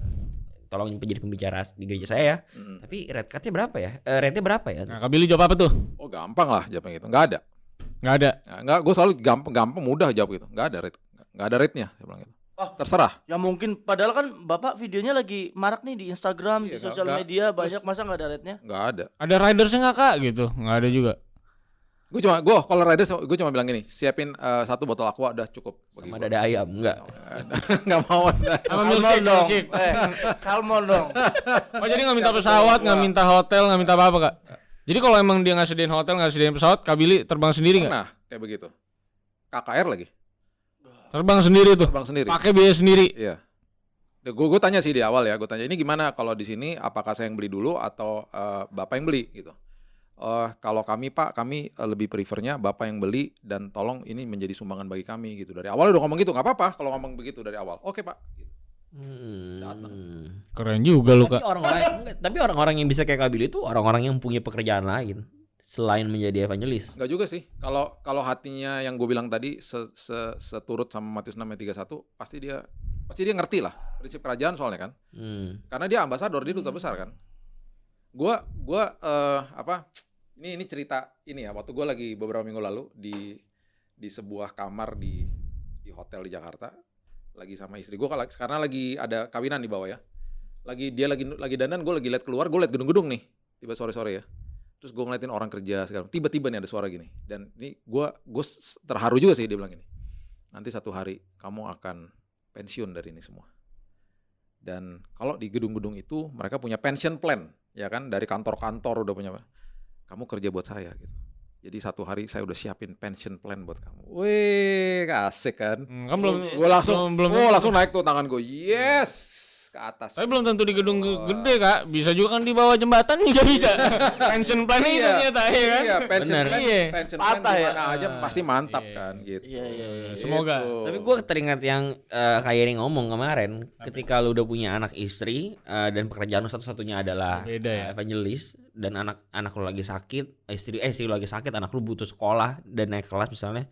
tolong jadi pembicara di gereja saya ya. Mm. Tapi red cardnya berapa ya? Eh, rate-nya berapa ya? Nah, Kak Billy jawab apa tuh? Oh gampang lah jawabnya gitu. Nggak ada. Nggak ada. Nah, nggak, gue selalu gampang, gampang mudah jawab gitu. Nggak ada rate, nggak ada rate-nya. Saya bilang gitu. Ah. Terserah. Ya mungkin padahal kan Bapak videonya lagi marak nih di Instagram, di Iya, sosial nggak- media banyak terus- masa nggak ada rate-nya? Nggak ada. Ada ridersnya nggak kak gitu? Nggak ada juga. Gue cuma, gue kalau riders, gue cuma bilang gini, siapin eh, satu botol aqua udah cukup. bagi Sama gua. dada ayam enggak? nggak mau. Sama milkshake, dong. milkshake. Eh, salmon dong. Oh jadi nggak minta pesawat, nggak minta hotel, nggak minta apa-apa kak? Jadi kalau emang dia nggak sediain hotel, nggak sediain pesawat, Kak Billy terbang sendiri nggak? Nah, kayak begitu. KKR lagi, Terbang sendiri tuh, terbang sendiri. pakai biaya sendiri. Iya. Gue gue tanya sih di awal ya, gue tanya ini gimana kalau di sini apakah saya yang beli dulu atau eh, bapak yang beli gitu. Eh kalau kami pak, kami eh, lebih prefernya bapak yang beli dan tolong ini menjadi sumbangan bagi kami gitu. Dari awal udah ngomong gitu, nggak apa-apa kalau ngomong begitu dari awal. Oke pak. Gitu. Hmm. Keren juga lu Tapi kak. orang-orang enggak, tapi orang-orang yang bisa kayak Kabil itu orang-orang yang punya pekerjaan lain selain menjadi evangelis. Nggak juga sih. Kalau kalau hatinya yang gue bilang tadi se, se- seturut sama Matius 6 ayat 31, pasti dia pasti dia ngerti lah prinsip kerajaan soalnya kan. Hmm. karena dia ambasador dia duta besar kan gua gua eh, apa ini ini cerita ini ya waktu gua lagi beberapa minggu lalu di di sebuah kamar di di hotel di Jakarta lagi sama istri kalau karena lagi ada kawinan di bawah ya. Lagi dia lagi lagi dandan gue lagi lihat keluar gue lihat gedung-gedung nih. Tiba sore-sore ya. Terus gue ngeliatin orang kerja sekarang tiba-tiba nih ada suara gini. Dan ini gua gue terharu juga sih dia bilang gini nanti satu hari kamu akan pensiun dari ini semua. Dan kalau di gedung-gedung itu mereka punya pension plan, ya kan? Dari kantor-kantor udah punya. Kamu kerja buat saya gitu. Jadi satu hari saya udah siapin pension plan buat kamu. Wih, asik kan? Hmm, kan belum, Gue langsung, belum, oh langsung naik tuh tangan gue. Yes, ke atas. Tapi belum tentu di gedung ge- Oh. gede kak, bisa juga kan di bawah jembatan juga bisa. Pension plan itu Iya. ternyata ya kan. Iya, pension Bener. plan, Iya. pension plan Patah di ya? mana aja Ah, pasti mantap iya. kan gitu. Iya, iya, iya. Semoga. Gitu. Tapi gue teringat yang eh, kayak ini ngomong kemarin, ketika lu udah punya anak istri eh, dan pekerjaan lu satu-satunya adalah Beda ya. evangelis dan anak anak lu lagi sakit, istri eh istri lu lagi sakit, anak lu butuh sekolah dan naik kelas misalnya,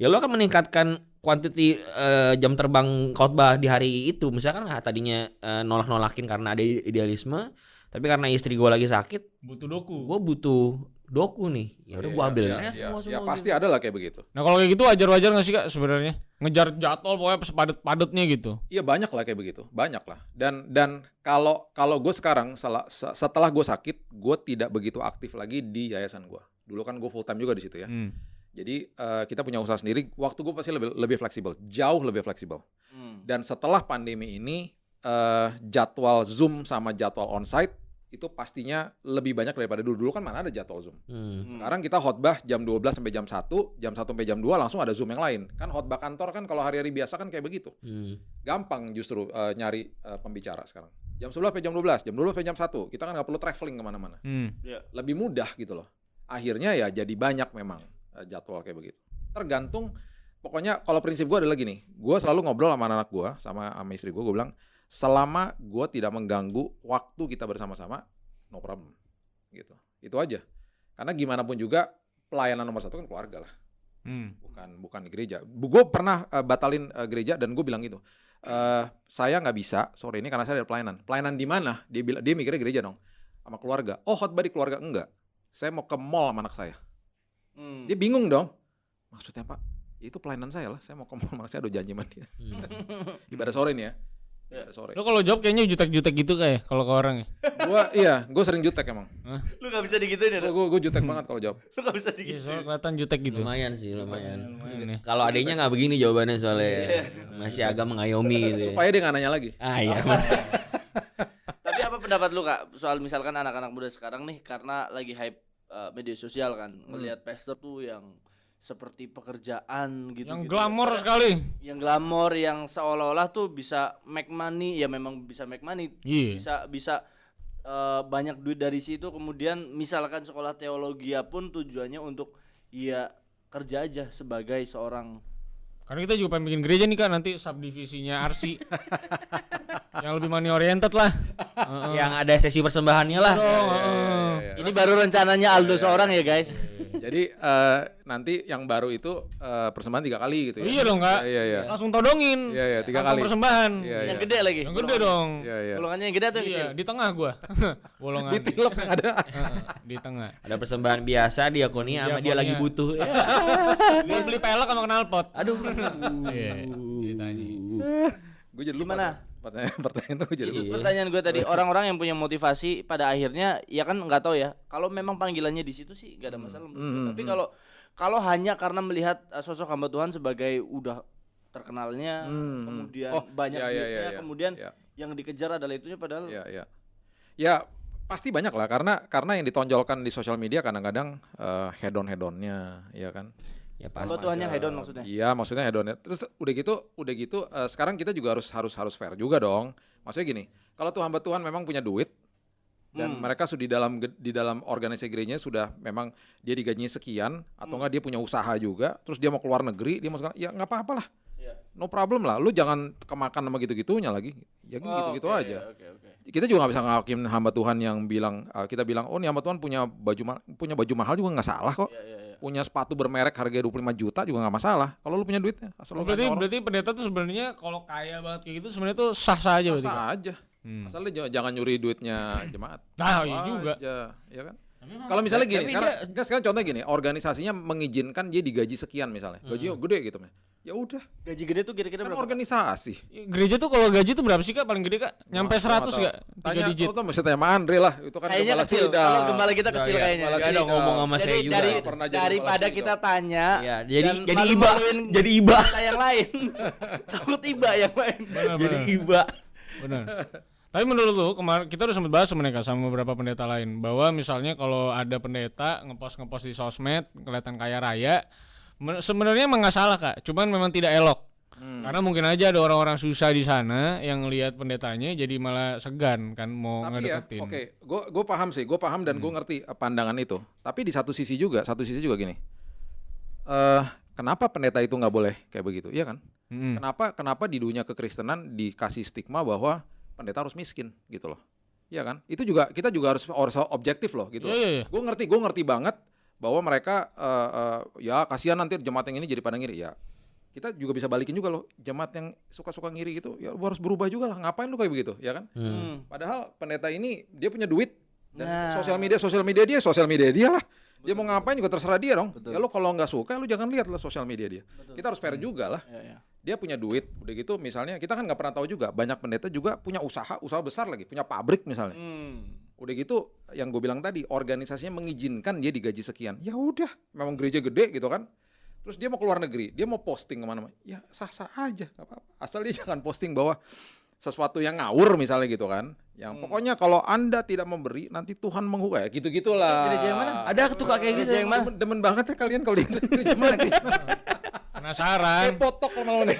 ya lu akan meningkatkan quantity eh, jam terbang khotbah di hari itu. Misalkan ah, tadinya eh, nolak-nolakin karena ada idealisme, tapi karena istri gue lagi sakit, Butuh doku. gue butuh doku nih. Ya udah gue Iya, ambil aja iya. semua semua. Ya gitu. pasti ada lah kayak begitu. Nah kalau kayak gitu wajar-wajar nggak sih kak sebenarnya? Ngejar jadwal pokoknya sepadet-padetnya gitu. Iya banyak lah kayak begitu, banyak lah. Dan dan kalau kalau gue sekarang salah, se- setelah gue sakit, gue tidak begitu aktif lagi di yayasan gue. Dulu kan gue full time juga di situ ya. Hmm. Jadi eh, kita punya usaha sendiri. Waktu gue pasti lebih lebih fleksibel, jauh lebih fleksibel. Hmm. Dan setelah pandemi ini eh, jadwal zoom sama jadwal onsite itu pastinya lebih banyak daripada dulu. Dulu kan mana ada jadwal zoom. Hmm. Hmm. Sekarang kita khotbah jam 12 sampai jam 1, jam 1 sampai jam 2 langsung ada zoom yang lain. Kan khotbah kantor kan kalau hari-hari biasa kan kayak begitu Hmm. gampang justru eh, nyari eh, pembicara sekarang. Jam 11 sampai jam 12, jam 12 sampai jam 1. Kita kan nggak perlu traveling ke mana-mana. Hmm. Lebih mudah gitu loh. Akhirnya ya jadi banyak memang jadwal kayak begitu. Tergantung, pokoknya kalau prinsip gue adalah gini. Gue selalu ngobrol sama anak gue, sama, sama istri gue. Gue bilang, selama gue tidak mengganggu waktu kita bersama-sama, no problem. Gitu. Itu aja. Karena gimana pun juga, pelayanan nomor satu kan keluarga lah Hmm. bukan bukan di gereja. Gue pernah eh, batalin eh, gereja dan gue bilang gitu, eh saya nggak bisa sore ini karena saya ada pelayanan. Pelayanan di mana? Dia bilang dia mikirnya gereja dong, sama keluarga. Oh khotbah di keluarga enggak. Saya mau ke mall sama anak saya. Hmm. Dia bingung dong. Maksudnya pak? Ya itu pelayanan saya lah. Saya mau anak saya ada janji sama dia. Hmm. Ibadah sore nih ya. Ibadah sore. Lo kalau jawab kayaknya jutek-jutek gitu kayak kalau ke orang ya. Gue iya, gue sering jutek emang. Lu gak bisa digituin ya? Gue Dok? gue jutek banget kalau jawab. Lu gak bisa Iya, digituin. soalnya kelihatan jutek gitu. Lumayan sih, lumayan. Lumayan ya. Kalau adanya nggak begini jawabannya soalnya masih agak mengayomi gitu. ya. Supaya dia nggak nanya lagi. Ah iya. Tapi apa pendapat lu kak soal misalkan anak-anak muda sekarang nih karena lagi hype uh, media sosial kan ngelihat pastor tuh yang seperti pekerjaan gitu Yang gitu. glamor sekali. yang glamor yang seolah-olah tuh bisa make money ya memang bisa make money Iya. bisa bisa uh, banyak duit dari situ kemudian misalkan sekolah teologi pun tujuannya untuk ya kerja aja sebagai seorang Karena kita juga pengen bikin gereja nih kan nanti subdivisinya RC. yang lebih money oriented lah. Heeh. Yang ada sesi persembahannya lah. Dong, heeh. ini baru rencananya Aldo seorang ya guys Jadi eh, nanti yang baru itu eh, persembahan tiga kali gitu ya. Iya dong, Kak. Iya iya. Langsung todongin. Iya, iya, tiga kali. persembahan. Iya Yang iya. gede lagi. Yang gede dong. Iya iya. Golongannya yang gede atau yang Iya, kecil? di tengah gua. Bolongan. Di tilep yang ada. Di tengah. Ada persembahan biasa diakonia sama dia lagi butuh. Gua beli pelek sama knalpot. Aduh. Iya, ceritanya. Gue jadi lupa. Gimana? Pertanyaan pertanyaan gue jadi Itu lupa. pertanyaan gue tadi orang-orang yang punya motivasi pada akhirnya ya kan nggak tahu ya kalau memang panggilannya di situ sih nggak ada masalah menurut gua. Hmm, tapi hmm. kalau kalau hanya karena melihat uh, sosok hamba Tuhan sebagai udah terkenalnya Hmm, hmm. kemudian Oh, banyak iya, iya, duitnya iya, iya. kemudian Iya. yang dikejar adalah itunya padahal Ya, ya. Ya pasti banyak lah karena karena yang ditonjolkan di sosial media kadang-kadang eh, hedon hedonnya, ya kan. Ya hamba pasti. Tuhan yang hedon maksudnya Iya, maksudnya hedonnya. Terus udah gitu, udah gitu eh, sekarang kita juga harus harus harus fair juga dong. Maksudnya gini, kalau tuh hamba Tuhan memang punya duit dan Hmm. mereka sudah di dalam di dalam organisasi gerejanya sudah memang dia digajinya sekian atau enggak dia punya usaha juga, terus dia mau keluar negeri, dia mau ya nggak apa-apa lah. Iya. No problem lah, lu jangan kemakan sama gitu-gitunya lagi. Ya Oh, gitu-gitu oke, aja oke, oke. kita juga nggak bisa ngakim hamba Tuhan yang bilang uh, kita bilang oh nih hamba Tuhan punya baju punya baju mahal juga nggak salah kok Iya, iya, iya. Punya sepatu bermerek harga 25 juta juga nggak masalah kalau lu punya duitnya asal lu Oh, berarti orang, berarti pendeta tuh sebenarnya kalau kaya banget kayak gitu sebenarnya tuh sah-sah aja. Kak? sah aja Hmm. asal lu jangan- nyuri duitnya jemaat Nah, iya juga. aja ya kan kalau misalnya gini sekarang enggak, sekarang contoh gini organisasinya mengizinkan dia digaji sekian misalnya Hmm. gajinya gede gitu ya udah. Gaji gede tuh kira-kira kan berapa? organisasi. Gereja tuh kalau gaji tuh berapa sih Kak? Paling gede Kak? Nyampe Wah, 100 gua gak? Tiga tanya digit. tuh mesti tanya Andre lah itu kan kayaknya kecil. kalau gembala kita kecil iya, kayaknya. Gak ada ngomong sama saya jadi juga. dari Pernah jadi daripada kita tanya Ya, jadi jadi iba, jadi iba, kita yang lain. Takut iba yang lain. Benar, jadi benar. iba. Benar. Tapi menurut lu kemarin kita udah sempat bahas sama mereka sama beberapa pendeta lain. Bahwa misalnya kalau ada pendeta ngepost ngepost di sosmed kelihatan kaya raya sebenarnya emang nggak salah kak, cuman memang tidak elok. Hmm. Karena mungkin aja ada orang-orang susah di sana yang lihat pendetanya jadi malah segan kan mau Tapi ya, ngedeketin. oke, gue gue paham sih, gue paham dan gue ngerti eh, pandangan itu. Tapi di satu sisi juga, satu sisi juga gini. Eh, kenapa pendeta itu nggak boleh kayak begitu? Iya kan? Mm-mm. Kenapa kenapa di dunia kekristenan dikasih stigma bahwa pendeta harus miskin gitu loh? Iya kan? Itu juga kita juga harus harus objektif loh gitu. Iya, iya, iya. Gue ngerti, gue ngerti banget bahwa mereka eh, eh, ya kasihan nanti jemaat yang ini jadi pada ngiri ya. Kita juga bisa balikin juga loh jemaat yang suka-suka ngiri gitu, ya lu harus berubah juga lah. Ngapain lu kayak begitu, ya kan? Hmm. Padahal pendeta ini dia punya duit dan Nah. sosial media sosial media dia sosial media dia lah. Dia mau ngapain juga terserah dia dong. Ya lo kalau nggak suka lu jangan lihat lah sosial media dia. Kita harus fair juga lah. Ya, ya. Dia punya duit, udah gitu misalnya kita kan nggak pernah tahu juga banyak pendeta juga punya usaha usaha besar lagi, punya pabrik misalnya. Hmm. Udah gitu yang gue bilang tadi organisasinya mengizinkan dia digaji sekian. Ya udah, memang gereja gede gitu kan. Terus dia mau keluar negeri, dia mau posting ke mana-mana. Ya sah-sah aja, nggak apa-apa. Asal dia jangan posting bahwa sesuatu yang ngawur misalnya gitu kan. Yang pokoknya kalau anda tidak memberi nanti Tuhan menghukum ya gitu-gitulah. Gereja yang mana? Ada tuh kayak gitu. Gereja yang mana? Demen, demen banget ya kalian kalau di gereja mana gereja mana? Penasaran, Kayak potok kalau nih.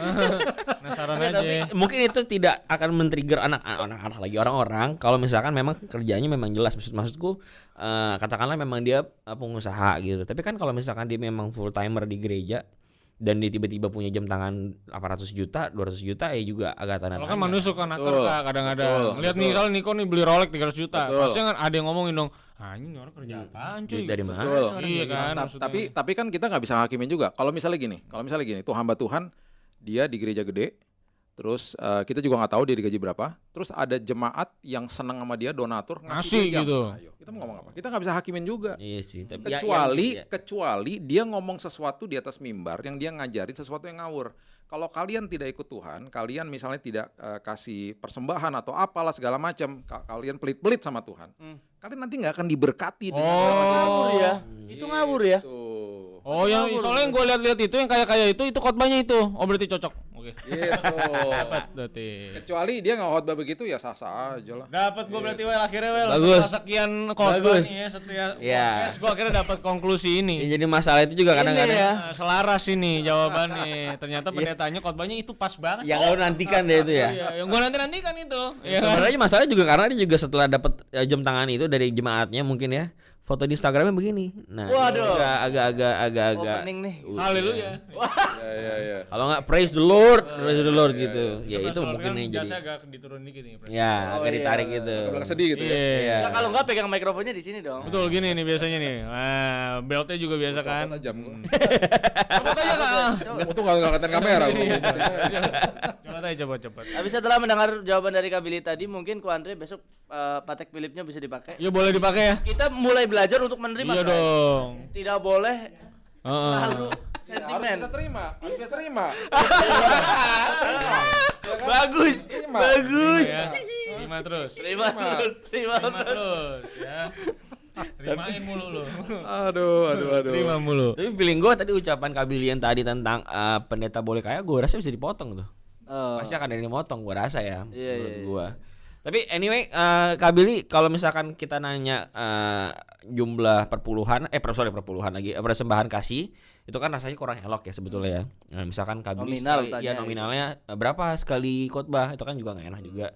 penasaran aja. tapi mungkin itu tidak akan men-trigger anak anak lagi orang-orang kalau misalkan memang kerjanya memang jelas maksud maksudku eh, katakanlah memang dia eh, pengusaha gitu tapi kan kalau misalkan dia memang full timer di gereja dan dia tiba-tiba punya jam tangan 800 juta 200 juta ya juga agak tanda Kalau kan manusia Betul, kak kadang-kadang. Lihat nih kalau Niko nih beli Rolex 300 juta. Betul. Pasti kan ada yang ngomongin dong, ah ini orang kerja apaan cuy. dari mana Betul. orang Iya kan. Ta- maksudnya. tapi tapi kan kita nggak bisa hakimin juga. Kalau misalnya gini, kalau misalnya gini, tuh hamba Tuhan dia di gereja gede, terus eh, kita juga nggak tahu dia digaji berapa. Terus ada jemaat yang seneng sama dia donatur Ngasih jam. gitu. Nah, ayo, kita mau ngomong apa? Kita nggak bisa hakimin juga. iya sih tapi ya- Kecuali yang- kecuali dia ngomong sesuatu di atas mimbar yang dia ngajarin sesuatu yang ngawur. Kalau kalian tidak ikut Tuhan, kalian misalnya tidak eh, kasih persembahan atau apalah segala macam, ka- kalian pelit-pelit sama Tuhan, Hmm. kalian nanti nggak akan diberkati dengan Oh. ngawur ya itu ngawur ya Tuh. Oh yang soalnya yang gue lihat-lihat itu yang kaya-kaya itu itu khotbahnya itu. Oh berarti cocok. Oke. Gitu. Dapat berarti. Kecuali dia nggak khotbah begitu ya sah-sah aja lah. Dapat gue berarti well akhirnya well. Bagus. Sekian khotbah nih ya setiap Iya. podcast gue akhirnya dapat konklusi Ya, ini. jadi masalah itu juga kadang-kadang ya. Selaras ini jawabannya. Ternyata pendetanya khotbahnya itu pas banget. yang lo nantikan deh itu ya Iya, yang gue nanti nantikan itu. Iya kan? Sebenarnya masalahnya juga karena dia juga setelah dapat eh, jam tangan itu dari jemaatnya mungkin ya foto di Instagramnya begini. Nah, Waduh. agak agak agak agak agak Opening nih. Haleluya. Ya ya ya. Kalau nggak praise the Lord, praise the Lord gitu. Ya Sebelah itu soal mungkin kan yang jadi. agak diturun dikit nih. Ya, Oh, agak iya. ditarik gitu. Bilang sedih gitu ya. Iya. Nah, kalau nggak pegang mikrofonnya di sini dong. Betul gini nih biasanya nih. Nah, beltnya juga biasa kan. Copot aja kak. Untung gak ngeliatin kamera. gua. Coba aja coba coba. Habis setelah mendengar jawaban dari Kabili tadi, mungkin Ko Andre besok eh, Patek Philipnya bisa dipakai. Ya boleh dipakai ya. Kita mulai belajar untuk menerima. Iya dong. Tidak boleh Heeh. selalu Harus sentimen. bisa terima, harus bisa terima. Bagus. Bagus. Ya. Terima terus. Terima terus, terima terus. ya. Terimain mulu lu. Aduh, aduh, aduh. Terima mulu. Tapi feeling gue tadi ucapan Kabilian tadi tentang eh, pendeta boleh kaya, gue rasa bisa dipotong tuh. Oh. Pasti akan ada yang motong, gue rasa ya. Iya, menurut iya, gua. Tapi anyway, eh Kabili kalau misalkan kita nanya eh, jumlah perpuluhan, eh per- sorry perpuluhan lagi, eh, persembahan kasih, itu kan rasanya kurang elok ya sebetulnya ya. Nah, misalkan Kabili Nominal sekali, tanya ya gitu. nominalnya eh, berapa sekali khotbah, itu kan juga nggak enak juga,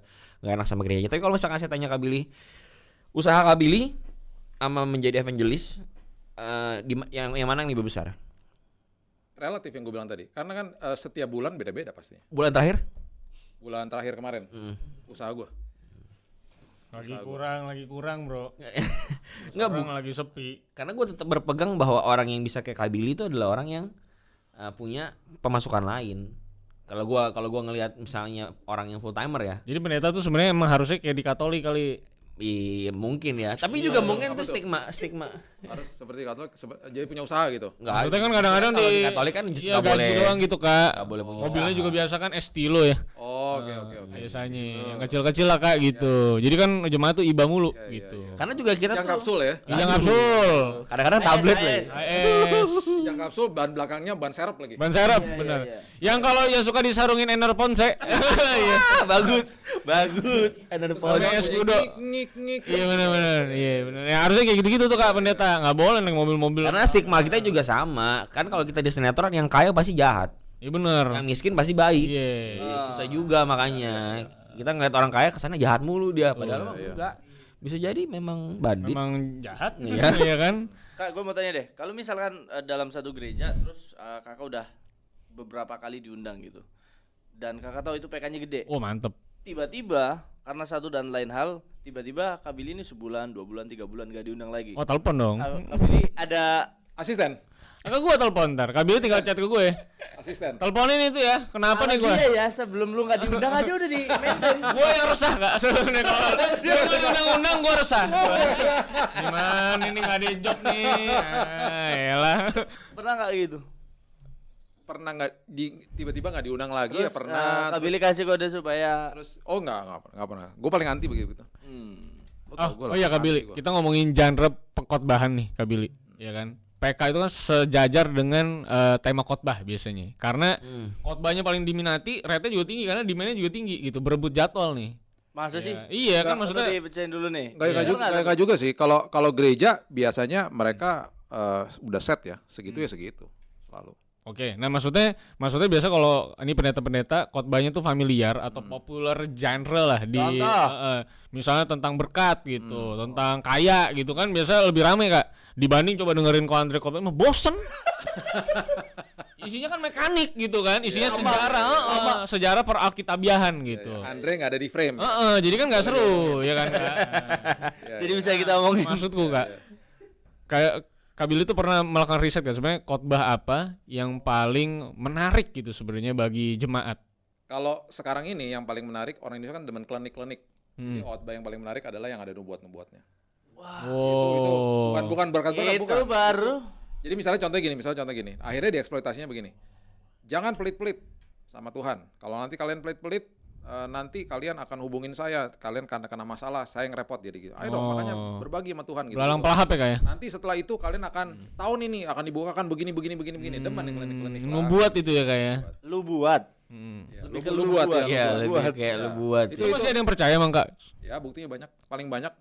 nggak enak sama gereja. Tapi kalau misalkan saya tanya Kabili, usaha Kabili sama menjadi evangelis, eh, di yang yang mana yang lebih besar? Relatif yang gue bilang tadi. Karena kan eh, setiap bulan beda-beda pastinya. Bulan terakhir? Bulan terakhir kemarin, Hmm. usaha gue. Lagi kurang, lagi kurang, Bro. Nggak, bu- lagi sepi. karena gue tetap berpegang bahwa orang yang bisa kayak Kabili itu adalah orang yang uh, punya pemasukan lain. Kalau gua kalau gua ngelihat misalnya orang yang full timer ya, Jadi pendeta tuh sebenarnya emang harusnya kayak di Katolik kali. iya mungkin ya. Tapi juga mungkin tuh stigma stigma. Harus seperti Katolik, sebe- jadi punya usaha gitu. Enggak. Maksudnya kan kadang-kadang Kalau di, di Katolik kan iya, boleh doang gitu, Kak. nggak boleh punya Mobilnya usaha. juga biasa kan estilo ya. Oh, oke oke oke. Biasanya yang kecil-kecil lah Kak gitu. Jadi kan jemaat tuh iba mulu iya, gitu. Karena juga kita Yang tuh kapsul ya. Yang kapsul. kadang-kadang tablet lagi. Yang kapsul ban belakangnya ban serep lagi. Ban serep, Iya, iya, Yang kalau yang suka disarungin Enerponse. Iya. Ah, bagus. Bagus. Ada pohon. Pakai es kudo. Ngik ngik. Iya benar-benar. Iya benar. Ya harusnya kayak gitu-gitu tuh Kak pendeta. Nggak boleh naik mobil-mobil. Karena stigma kita juga sama. Kan kalau kita di sinetron yang kaya pasti jahat. Iya benar. Yang miskin pasti baik. Iya. Iya, susah juga makanya. Kita ngeliat orang kaya ke sana jahat mulu dia, padahal mah enggak. Bisa jadi memang bandit. Memang jahat Iya. Iya kan? Kak, gue mau tanya deh, kalau misalkan eh, dalam satu gereja terus eh, kakak udah beberapa kali diundang gitu, dan kakak tahu itu PK-nya gede, Oh mantep. tiba-tiba karena satu dan lain hal, tiba-tiba Kabili ini sebulan, dua bulan, tiga bulan gak diundang lagi. Oh telepon dong. Ka- Kabili ada Asisten. Enggak gua telepon ntar. Kabili tinggal chat ke gue. Asisten. Teleponin itu ya. Kenapa nih gue? Iya ya, sebelum lu nggak diundang aja udah di maintain. gue yang resah kak sebenarnya kalau dia udah undang-undang gue resah gimana ini nggak di job nih ah, elah Pernah nggak gitu? Pernah nggak di tiba-tiba nggak diundang lagi ya Terus, pernah. eh, Kabili kasih kode supaya Terus oh enggak enggak pernah, enggak pernah. Gue paling anti begitu. hmm. Oh, oh lah, iya anti Kabili gua. kita ngomongin genre pengkhotbahan nih Kabili ya kan PK itu kan sejajar dengan eh, tema khotbah biasanya karena Hmm. khotbahnya paling diminati rate juga tinggi karena demandnya juga tinggi gitu berebut jadwal nih Masa sih? Ya, iya kan maksudnya dipecahin dulu nih. Enggak, enggak, Bener juga, nggak? enggak, enggak juga sih. Kalau kalau gereja biasanya mereka eh, udah set ya, segitu Hmm. ya segitu. Selalu. Oke, nah maksudnya maksudnya biasa kalau ini pendeta-pendeta khotbahnya tuh familiar atau Hmm. populer genre lah di Contoh. eh, eh, misalnya tentang berkat gitu, tentang kaya gitu kan biasa lebih rame Kak dibanding coba dengerin ko Andre khotbah mah bosen. isinya kan mekanik gitu kan, isinya sejarah, eh, eh, sejarah peralkitabiahan gitu. Andre nggak ada di frame. Eh, eh, jadi kan nggak seru ya kan Kak. Ya, Jadi bisa kita omongin. Maksudku Kak. Kayak Kabil itu pernah melakukan riset kan sebenarnya khotbah apa yang paling menarik gitu sebenarnya bagi jemaat. Kalau sekarang ini yang paling menarik orang Indonesia kan demen klinik-klinik. Hmm. Jadi khotbah yang paling menarik adalah yang ada nubuat-nubuatnya. Oh. Itu bukan bukan berkat-berkat Itu bukan. baru Jadi misalnya contoh gini, misalnya contoh gini. Akhirnya dieksploitasinya begini. Jangan pelit-pelit sama Tuhan. Kalau nanti kalian pelit-pelit eh, nanti kalian akan hubungin saya, kalian karena kena masalah, saya yang repot jadi gitu. Ayo dong, Oh. makanya berbagi sama Tuhan gitu. Belalang pelahap ya kayak. Nanti setelah itu kalian akan tahun ini akan dibukakan begini begini begini begini. Demen nih klinik-klinik. lah. Membuat itu ya kayak. lu buat. Hmm. Ya, Lebih lu, ke lu lu buat buat. ya. Iya, lu lebih buat. kayak Ya. lu buat. Itu- Itu masih ada yang percaya emang kak? Ya buktinya banyak, paling banyak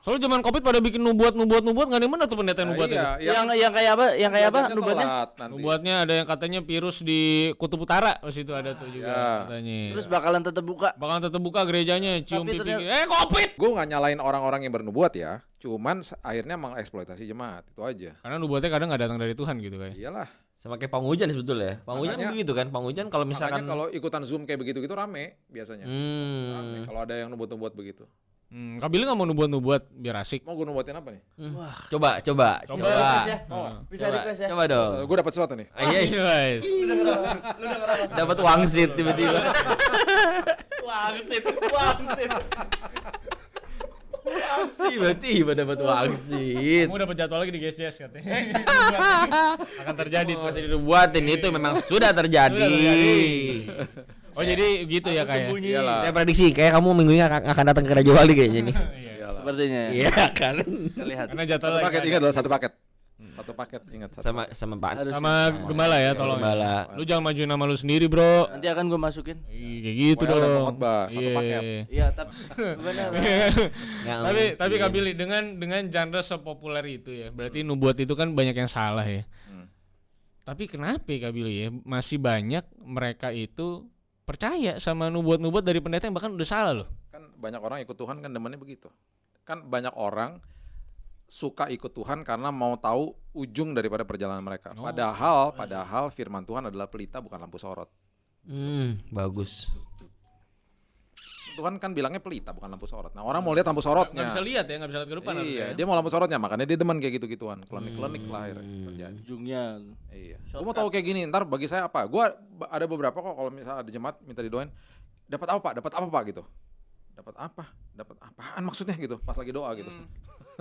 Soalnya zaman Covid pada bikin nubuat nubuat nubuat nggak ada yang benar tuh pendeta yang Nah, nubuat iya, itu. yang, yang yang kayak apa? Yang kayak apa? Nubuatnya? Nubuatnya ada yang katanya virus di Kutub Utara pas itu ada tuh juga Ya. katanya. Terus bakalan tetap buka. bakalan tetap buka gerejanya cium Tapi pipi. ternyata- Eh Covid. Gue nggak nyalain orang-orang yang bernubuat ya, cuman akhirnya mengeksploitasi jemaat itu aja. Karena nubuatnya kadang nggak datang dari Tuhan gitu kayak. Iyalah. Sama kayak panghujan sebetulnya. Panghujan Makanya- begitu kan. Panghujan kalau misalkan kalau ikutan zoom kayak begitu-gitu rame biasanya. Rame Hmm. kalau ada yang nubuat-nubuat begitu. Hmm, Kak Billy nggak mau nubuat-nubuat biar asik. Mau gue nubuatin apa nih? Hmm. Coba, coba, Coba. coba. Request ya. Oh. Bisa Coba, request ya. coba dong. gue dapat sesuatu nih. Ah, iya, iya. guys. dapat wangsit tiba-tiba. Wangsit, wangsit. Tiba-tiba dapat wangsit. Kamu dapat jadwal lagi di GSJS katanya. Akan terjadi. Masih dibuatin itu memang sudah terjadi. Sudah terjadi. Oh jadi gitu ya kayak. Iyalah. Saya prediksi kayak kamu minggu ini akan, akan datang ke Raja Wali kayaknya nih. Iya. Iyalah. Sepertinya. ya. Iya kan. Terlihat. Karena jadwal Satu lagi paket ada. ingat loh satu paket. Satu paket ingat satu. Sama sama Pak. Harus. sama gembala ya tolong. ya. Gembala. Lu jangan majuin nama lu sendiri, Bro. Nanti akan gue masukin. Kayak gitu Pokoknya dong. khotbah, satu Iya. paket. Iya, tapi benar. Tapi tapi Billy dengan dengan genre sepopuler itu ya. Berarti nubuat itu kan banyak yang salah ya. Hmm. Tapi kenapa ya, Kak Billy ya masih banyak mereka itu percaya sama nubuat-nubuat dari pendeta yang bahkan udah salah loh. Kan banyak orang ikut Tuhan kan demennya begitu. Kan banyak orang suka ikut Tuhan karena mau tahu ujung daripada perjalanan mereka. Oh. Padahal padahal firman Tuhan adalah pelita bukan lampu sorot. Hmm, bagus. Tuhan kan bilangnya pelita bukan lampu sorot. Nah, orang mau lihat lampu sorotnya. Nggak bisa lihat ya, nggak bisa lihat ke depan Iya, ya. dia mau lampu sorotnya, makanya dia demen kayak gitu-gituan. Klinik-klinik lah akhirnya terjadi. Ujungnya. Iya. Gue mau tahu kayak gini, ntar bagi saya apa? Gua ba- ada beberapa kok kalau misalnya ada jemaat minta didoain, dapat apa pak? Dapat apa pak gitu? Dapat apa? Dapat apaan maksudnya gitu? Pas lagi doa gitu.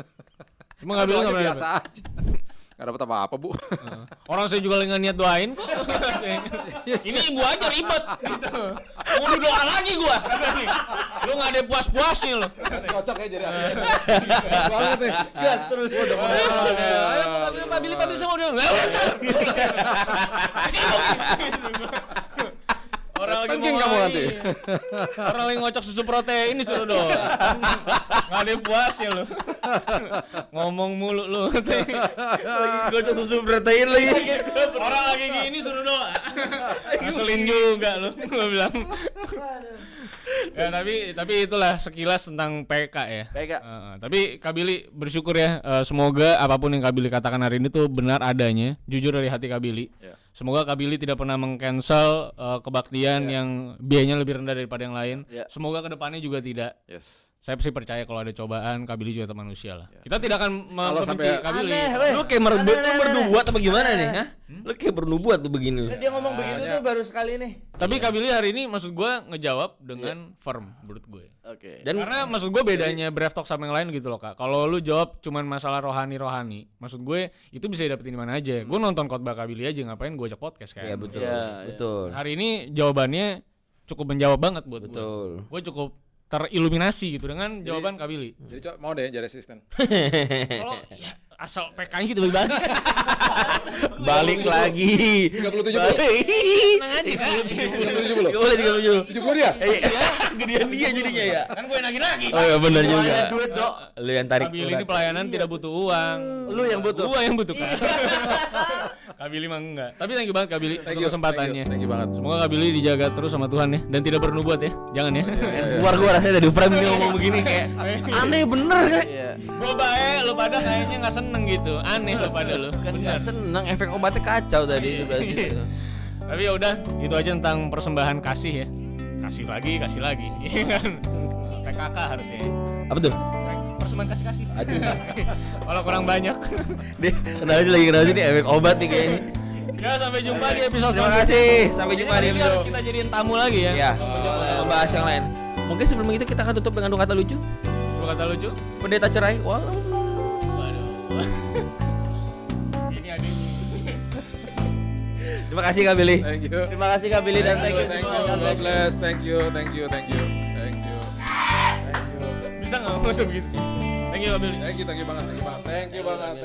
Cuma nggak bilang Doanya nggak biasa aja. Gak dapat apa-apa bu. Orang saya juga lagi nggak niat doain kok. Ini ibu aja ribet gitu. Mau doa lagi gua. Lu nggak ada puas-puasnya lo. Cocok ya jadi banget nih. Gas terus. Ayo Pak Billy Pak Billy sama dia. Orang lagi Tengking mau kamu nanti. Orang lagi ngocok susu protein ini suruh dong. Nggak ada puasnya lo. Ngomong mulu lu. Gue tuh susu protein lagi. Orang lagi gini suruh doa. Ngeselin juga lu. Gua bilang. ya tapi tapi itulah sekilas tentang PK ya. PK. Heeh, tapi Kabili bersyukur ya eh, semoga apa pun yang Kabili katakan hari ini tuh benar adanya, jujur dari hati Kabili. Ya. Semoga Kabili tidak pernah mengcancel eh, kebaktian yang biayanya lebih rendah daripada yang lain. Ya. Semoga ke depannya juga tidak. Yes. Saya sih percaya kalau ada cobaan, Kabili juga tetap manusia lah. Kita tidak akan Kalau membenci sampai- Kabili. Aneh. Lu kayak merbu- Aneh, aneh, bernubuat aneh. apa gimana nih? Hah? Lu kayak bernubuat tuh begini. Dia ngomong begitu tuh baru sekali nih. Tapi Kabili hari ini maksud gua ngejawab dengan firm menurut gue. Oke. Dan Karena maksud gue bedanya Brave Talk sama yang lain gitu loh kak. Kalau lu jawab cuman masalah rohani-rohani, maksud gue itu bisa dapetin di mana aja. Gue nonton khotbah Kabili aja ngapain gue ajak podcast kan. ya betul. Ya, ya. betul. Hari ini jawabannya cukup menjawab banget buat gue. Betul. Gue cukup teriluminasi gitu dengan jawaban Kabili. Jadi co- mau deh jadi asisten. Kalau ya, asal PK-nya gitu balik Balik lagi. 37 Balik. Tenang aja kan. 37 belum? Gak boleh 37. 70 dia? Iya, gedean dia jadinya ya. Kan gue nagih-nagih. Oh iya benar juga. Duit, Dok. Lu yang tarik. Kabili ini pelayanan tidak butuh uang. Lu yang butuh. Gua yang butuh kan. Kabili mah enggak. Tapi thank you banget Kabili Thank untuk kesempatannya. Thank you banget. Semoga Kabili dijaga terus sama Tuhan ya dan tidak bernubuat ya. Jangan ya. Keluar gua rasanya dari frame dia ngomong begini kayak aneh bener kan. Iya. Gua baik, lu pada kayaknya nggak seneng gitu. Aneh lu pada lu. Kan gak seneng efek obatnya kacau tadi itu berarti. itu. Tapi ya udah, itu aja tentang persembahan kasih ya. Kasih lagi, kasih lagi. Iya kan? PKK harusnya. Apa tuh? Persembahan kasih-kasih. Aduh. Kalau kurang banyak. Dia kenapa sih lagi kenapa sih ini efek obat nih kayaknya. ya sampai jumpa di episode Terima kasih. Sampai jumpa di Ini harus episode. kita jadiin tamu lagi ya. Ya, membahas yang lain. Mungkin sebelum itu kita akan tutup dengan dua kata lucu. Gua kata lucu. Pendeta cerai. Wow. Ini. Terima kasih Kak Billy. Thank you. Terima kasih Kak Billy dan thank you semua. God bless. Thank you. Thank you. Thank you. Bisa nggak masuk gitu? Thank you, Kak Billy. Thank you. Thank you banget. Thank you banget. Thank you banget.